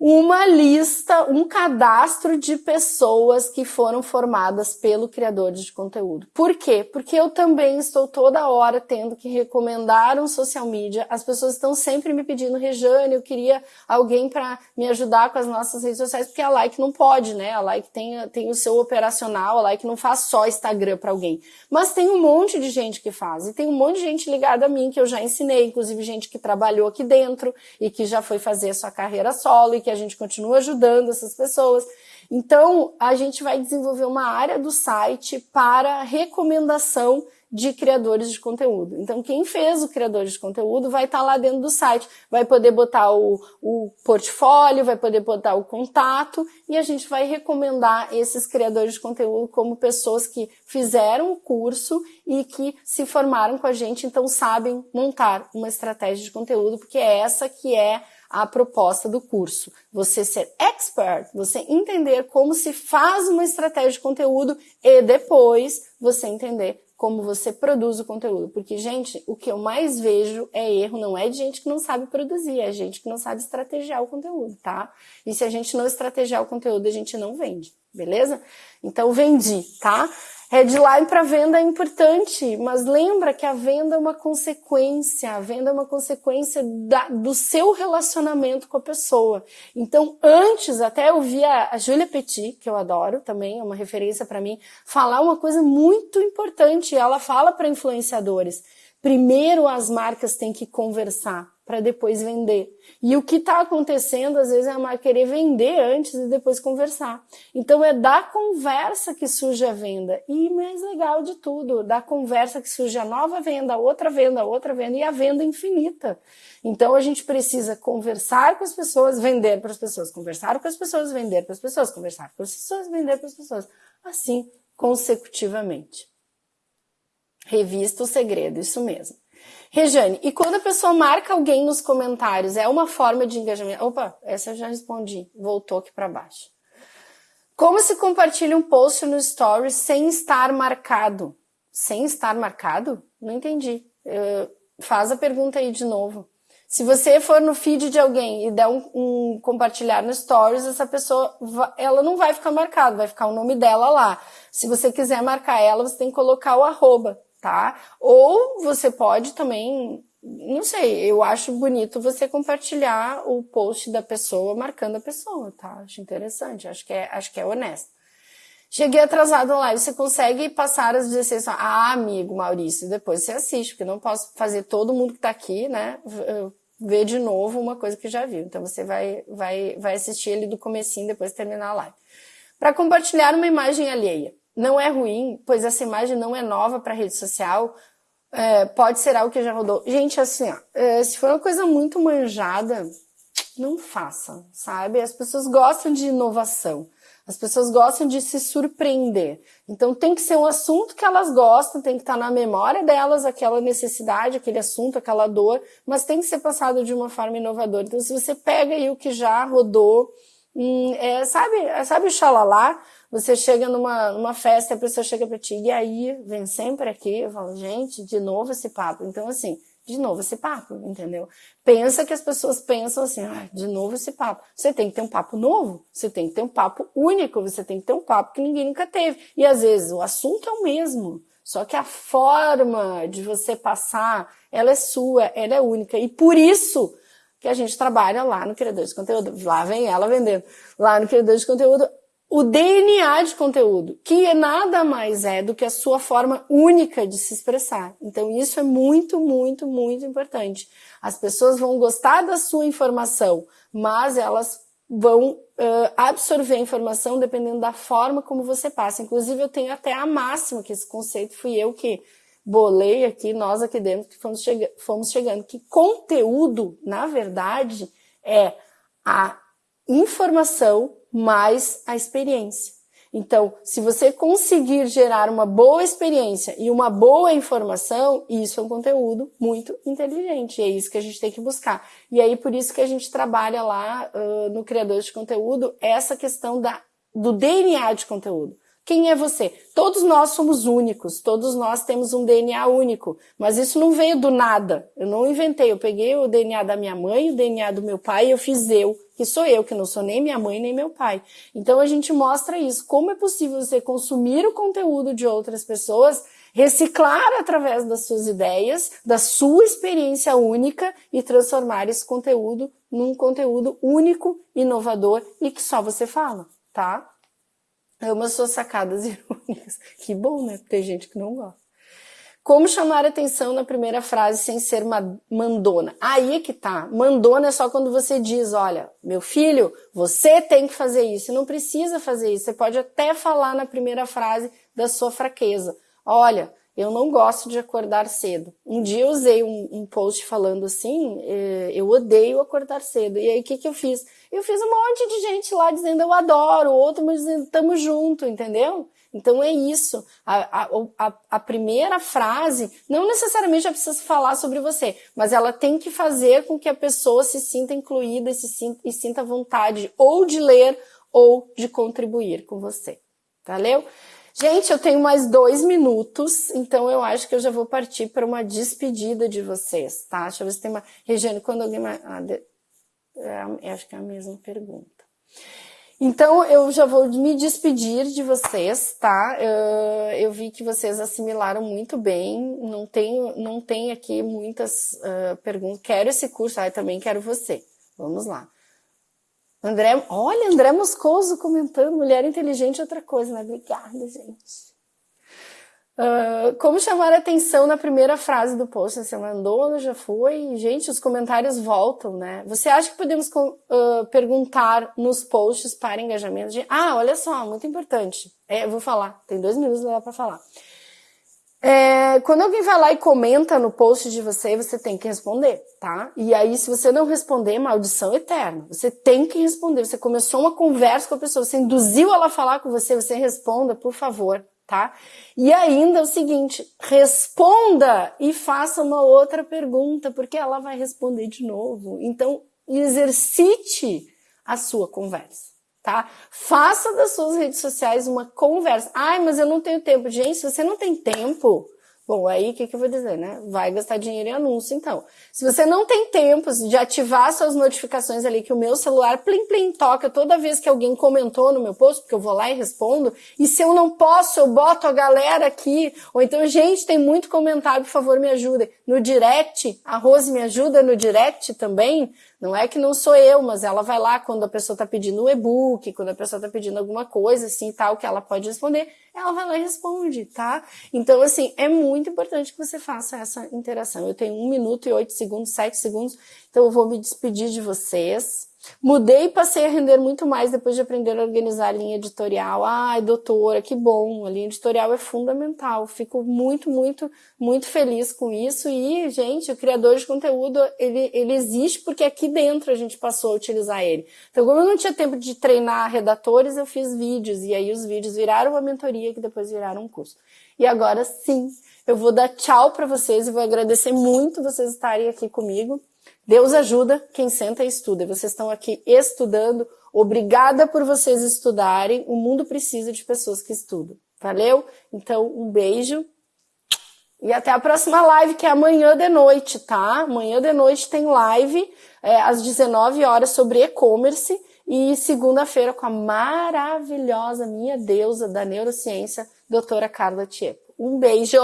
uma lista, um cadastro de pessoas que foram formadas pelo criador de conteúdo. Por quê? Porque eu também estou toda hora tendo que recomendar um social media. As pessoas estão sempre me pedindo, Rejane, eu queria alguém para me ajudar com as nossas redes sociais, porque a Like não pode, né? A Like tem, tem o seu operacional, a Like não faz só Instagram para alguém. Mas tem um monte de gente que faz, e tem um monte de gente ligada a mim que eu já ensinei, inclusive gente que trabalhou aqui dentro e que já foi fazer a sua carreira solo e que a gente continua ajudando essas pessoas. Então, a gente vai desenvolver uma área do site para recomendação de criadores de conteúdo. Então, quem fez o criador de conteúdo vai estar lá dentro do site, vai poder botar o, o portfólio, vai poder botar o contato e a gente vai recomendar esses criadores de conteúdo como pessoas que fizeram o curso e que se formaram com a gente, então sabem montar uma estratégia de conteúdo, porque é essa que é a proposta do curso. Você ser expert, você entender como se faz uma estratégia de conteúdo e depois você entender como você produz o conteúdo. Porque, gente, o que eu mais vejo é erro, não é de gente que não sabe produzir, é gente que não sabe estrategiar o conteúdo, tá? E se a gente não estrategiar o conteúdo, a gente não vende, beleza? Então, vendi, tá? Headline para venda é importante, mas lembra que a venda é uma consequência, a venda é uma consequência da, do seu relacionamento com a pessoa. Então, antes, até eu vi a, a Julia Petit, que eu adoro também, é uma referência para mim, falar uma coisa muito importante. Ela fala para influenciadores: primeiro as marcas têm que conversar para depois vender. E o que está acontecendo, às vezes, é a marca querer vender antes e depois conversar. Então, é da conversa que surge a venda. E mais legal de tudo, da conversa que surge a nova venda, outra venda, outra venda e a venda infinita. Então, a gente precisa conversar com as pessoas, vender para as pessoas, conversar com as pessoas, vender para as pessoas, conversar com as pessoas, vender para as pessoas. Assim, consecutivamente. Revista o segredo, isso mesmo. Rejane, e quando a pessoa marca alguém nos comentários, é uma forma de engajamento? Opa, essa eu já respondi, voltou aqui para baixo. Como se compartilha um post no Stories sem estar marcado? Sem estar marcado? Não entendi. Uh, faz a pergunta aí de novo. Se você for no feed de alguém e der um, um, compartilhar no Stories, essa pessoa, ela não vai ficar marcada, vai ficar o nome dela lá. Se você quiser marcar ela, você tem que colocar o arroba tá? Ou você pode também, não sei, eu acho bonito você compartilhar o post da pessoa marcando a pessoa, tá? Acho interessante, acho que é, acho que é honesto. Cheguei atrasado lá, você consegue passar as 16 Ah, amigo Maurício, depois você assiste, porque não posso fazer todo mundo que tá aqui, né, ver de novo uma coisa que já viu. Então você vai, vai, vai assistir ele do comecinho depois de terminar a live. Para compartilhar uma imagem alheia não é ruim, pois essa imagem não é nova para rede social, é, pode ser algo que já rodou. Gente, assim, ó, é, se for uma coisa muito manjada, não faça, sabe? As pessoas gostam de inovação. As pessoas gostam de se surpreender. Então tem que ser um assunto que elas gostam, tem que estar na memória delas aquela necessidade, aquele assunto, aquela dor, mas tem que ser passado de uma forma inovadora. Então se você pega aí o que já rodou, é, sabe, sabe o xalalá? Você chega numa, numa festa, a pessoa chega pra ti, e aí, vem sempre aqui, eu falo, gente, de novo esse papo. Então, assim, de novo esse papo, entendeu? Pensa que as pessoas pensam assim, ah, de novo esse papo. Você tem que ter um papo novo, você tem que ter um papo único, você tem que ter um papo que ninguém nunca teve. E às vezes o assunto é o mesmo, só que a forma de você passar, ela é sua, ela é única. E por isso que a gente trabalha lá no Criador de Conteúdo. Lá vem ela vendendo. Lá no Criador de Conteúdo, o DNA de conteúdo, que nada mais é do que a sua forma única de se expressar. Então, isso é muito, muito, muito importante. As pessoas vão gostar da sua informação, mas elas vão uh, absorver a informação dependendo da forma como você passa. Inclusive, eu tenho até a máxima, que esse conceito fui eu que bolei aqui, nós aqui dentro, que fomos, fomos chegando, que conteúdo, na verdade, é a informação mais a experiência. Então, se você conseguir gerar uma boa experiência e uma boa informação, isso é um conteúdo muito inteligente. E é isso que a gente tem que buscar. E aí, por isso que a gente trabalha lá uh, no Criador de Conteúdo essa questão da, do DNA de conteúdo. Quem é você? Todos nós somos únicos, todos nós temos um DNA único, mas isso não veio do nada. Eu não inventei, eu peguei o DNA da minha mãe, o DNA do meu pai e eu fiz eu, que sou eu, que não sou nem minha mãe nem meu pai. Então a gente mostra isso, como é possível você consumir o conteúdo de outras pessoas, reciclar através das suas ideias, da sua experiência única e transformar esse conteúdo num conteúdo único, inovador e que só você fala, tá? Amo as suas sacadas irônicas. Que bom, né? Tem gente que não gosta. Como chamar atenção na primeira frase sem ser uma mandona? Aí é que tá. Mandona é só quando você diz, olha, meu filho, você tem que fazer isso. Não precisa fazer isso. Você pode até falar na primeira frase da sua fraqueza. Olha, eu não gosto de acordar cedo. Um dia eu usei um, um post falando assim, eh, eu odeio acordar cedo. E aí o que, que eu fiz? Eu fiz um monte de gente lá dizendo eu adoro, outro dizendo tamo junto, entendeu? Então é isso. A, a, a, a, primeira frase não necessariamente já precisa falar sobre você, mas ela tem que fazer com que a pessoa se sinta incluída e, se sinta, e sinta vontade ou de ler ou de contribuir com você. Valeu? Gente, eu tenho mais dois minutos, então eu acho que eu já vou partir para uma despedida de vocês, tá? Deixa eu ver se tem uma. Regiane, quando alguém. Ah, de... é, acho que é a mesma pergunta. Então eu já vou me despedir de vocês, tá? Uh, eu vi que vocês assimilaram muito bem, não tenho, não tem aqui muitas uh, perguntas. Quero esse curso, ah, também quero você. Vamos lá. André, olha, André Moscoso comentando, mulher inteligente é outra coisa, né? Obrigada, gente. Uh, como chamar a atenção na primeira frase do post? Você mandou, já foi? Gente, os comentários voltam, né? Você acha que podemos uh, perguntar nos posts para engajamento? De, ah, olha só, muito importante. É, eu vou falar, tem dois minutos lá para falar. É, quando alguém vai lá e comenta no post de você, você tem que responder, tá? E aí, se você não responder, maldição eterna. Você tem que responder. Você começou uma conversa com a pessoa, você induziu ela a falar com você, você responda, por favor, tá? E ainda é o seguinte, responda e faça uma outra pergunta, porque ela vai responder de novo. Então, exercite a sua conversa tá? Faça das suas redes sociais uma conversa. Ai, mas eu não tenho tempo. Gente, se você não tem tempo, Bom, aí o que, que eu vou dizer, né? Vai gastar dinheiro em anúncio, então. Se você não tem tempo de ativar suas notificações ali, que o meu celular plim plim toca toda vez que alguém comentou no meu post, porque eu vou lá e respondo, e se eu não posso, eu boto a galera aqui, ou então, gente, tem muito comentário, por favor, me ajudem. No direct, a Rose me ajuda no direct também, não é que não sou eu, mas ela vai lá quando a pessoa está pedindo um e-book, quando a pessoa está pedindo alguma coisa assim tal, que ela pode responder, ela vai lá e responde, tá? Então, assim, é muito importante que você faça essa interação. Eu tenho um minuto e oito segundos, sete segundos, então eu vou me despedir de vocês. Mudei e passei a render muito mais depois de aprender a organizar a linha editorial. Ai, doutora, que bom! A linha editorial é fundamental. Fico muito, muito, muito feliz com isso. E, gente, o criador de conteúdo, ele, ele existe porque aqui dentro a gente passou a utilizar ele. Então, como eu não tinha tempo de treinar redatores, eu fiz vídeos. E aí os vídeos viraram uma mentoria que depois viraram um curso. E agora sim, eu vou dar tchau para vocês e vou agradecer muito vocês estarem aqui comigo. Deus ajuda quem senta e estuda. Vocês estão aqui estudando. Obrigada por vocês estudarem. O mundo precisa de pessoas que estudam. Valeu? Então, um beijo. E até a próxima live, que é amanhã de noite, tá? Amanhã de noite tem live é, às 19 horas sobre e-commerce. E segunda-feira com a maravilhosa minha deusa da neurociência, doutora Carla Tiepo. Um beijo!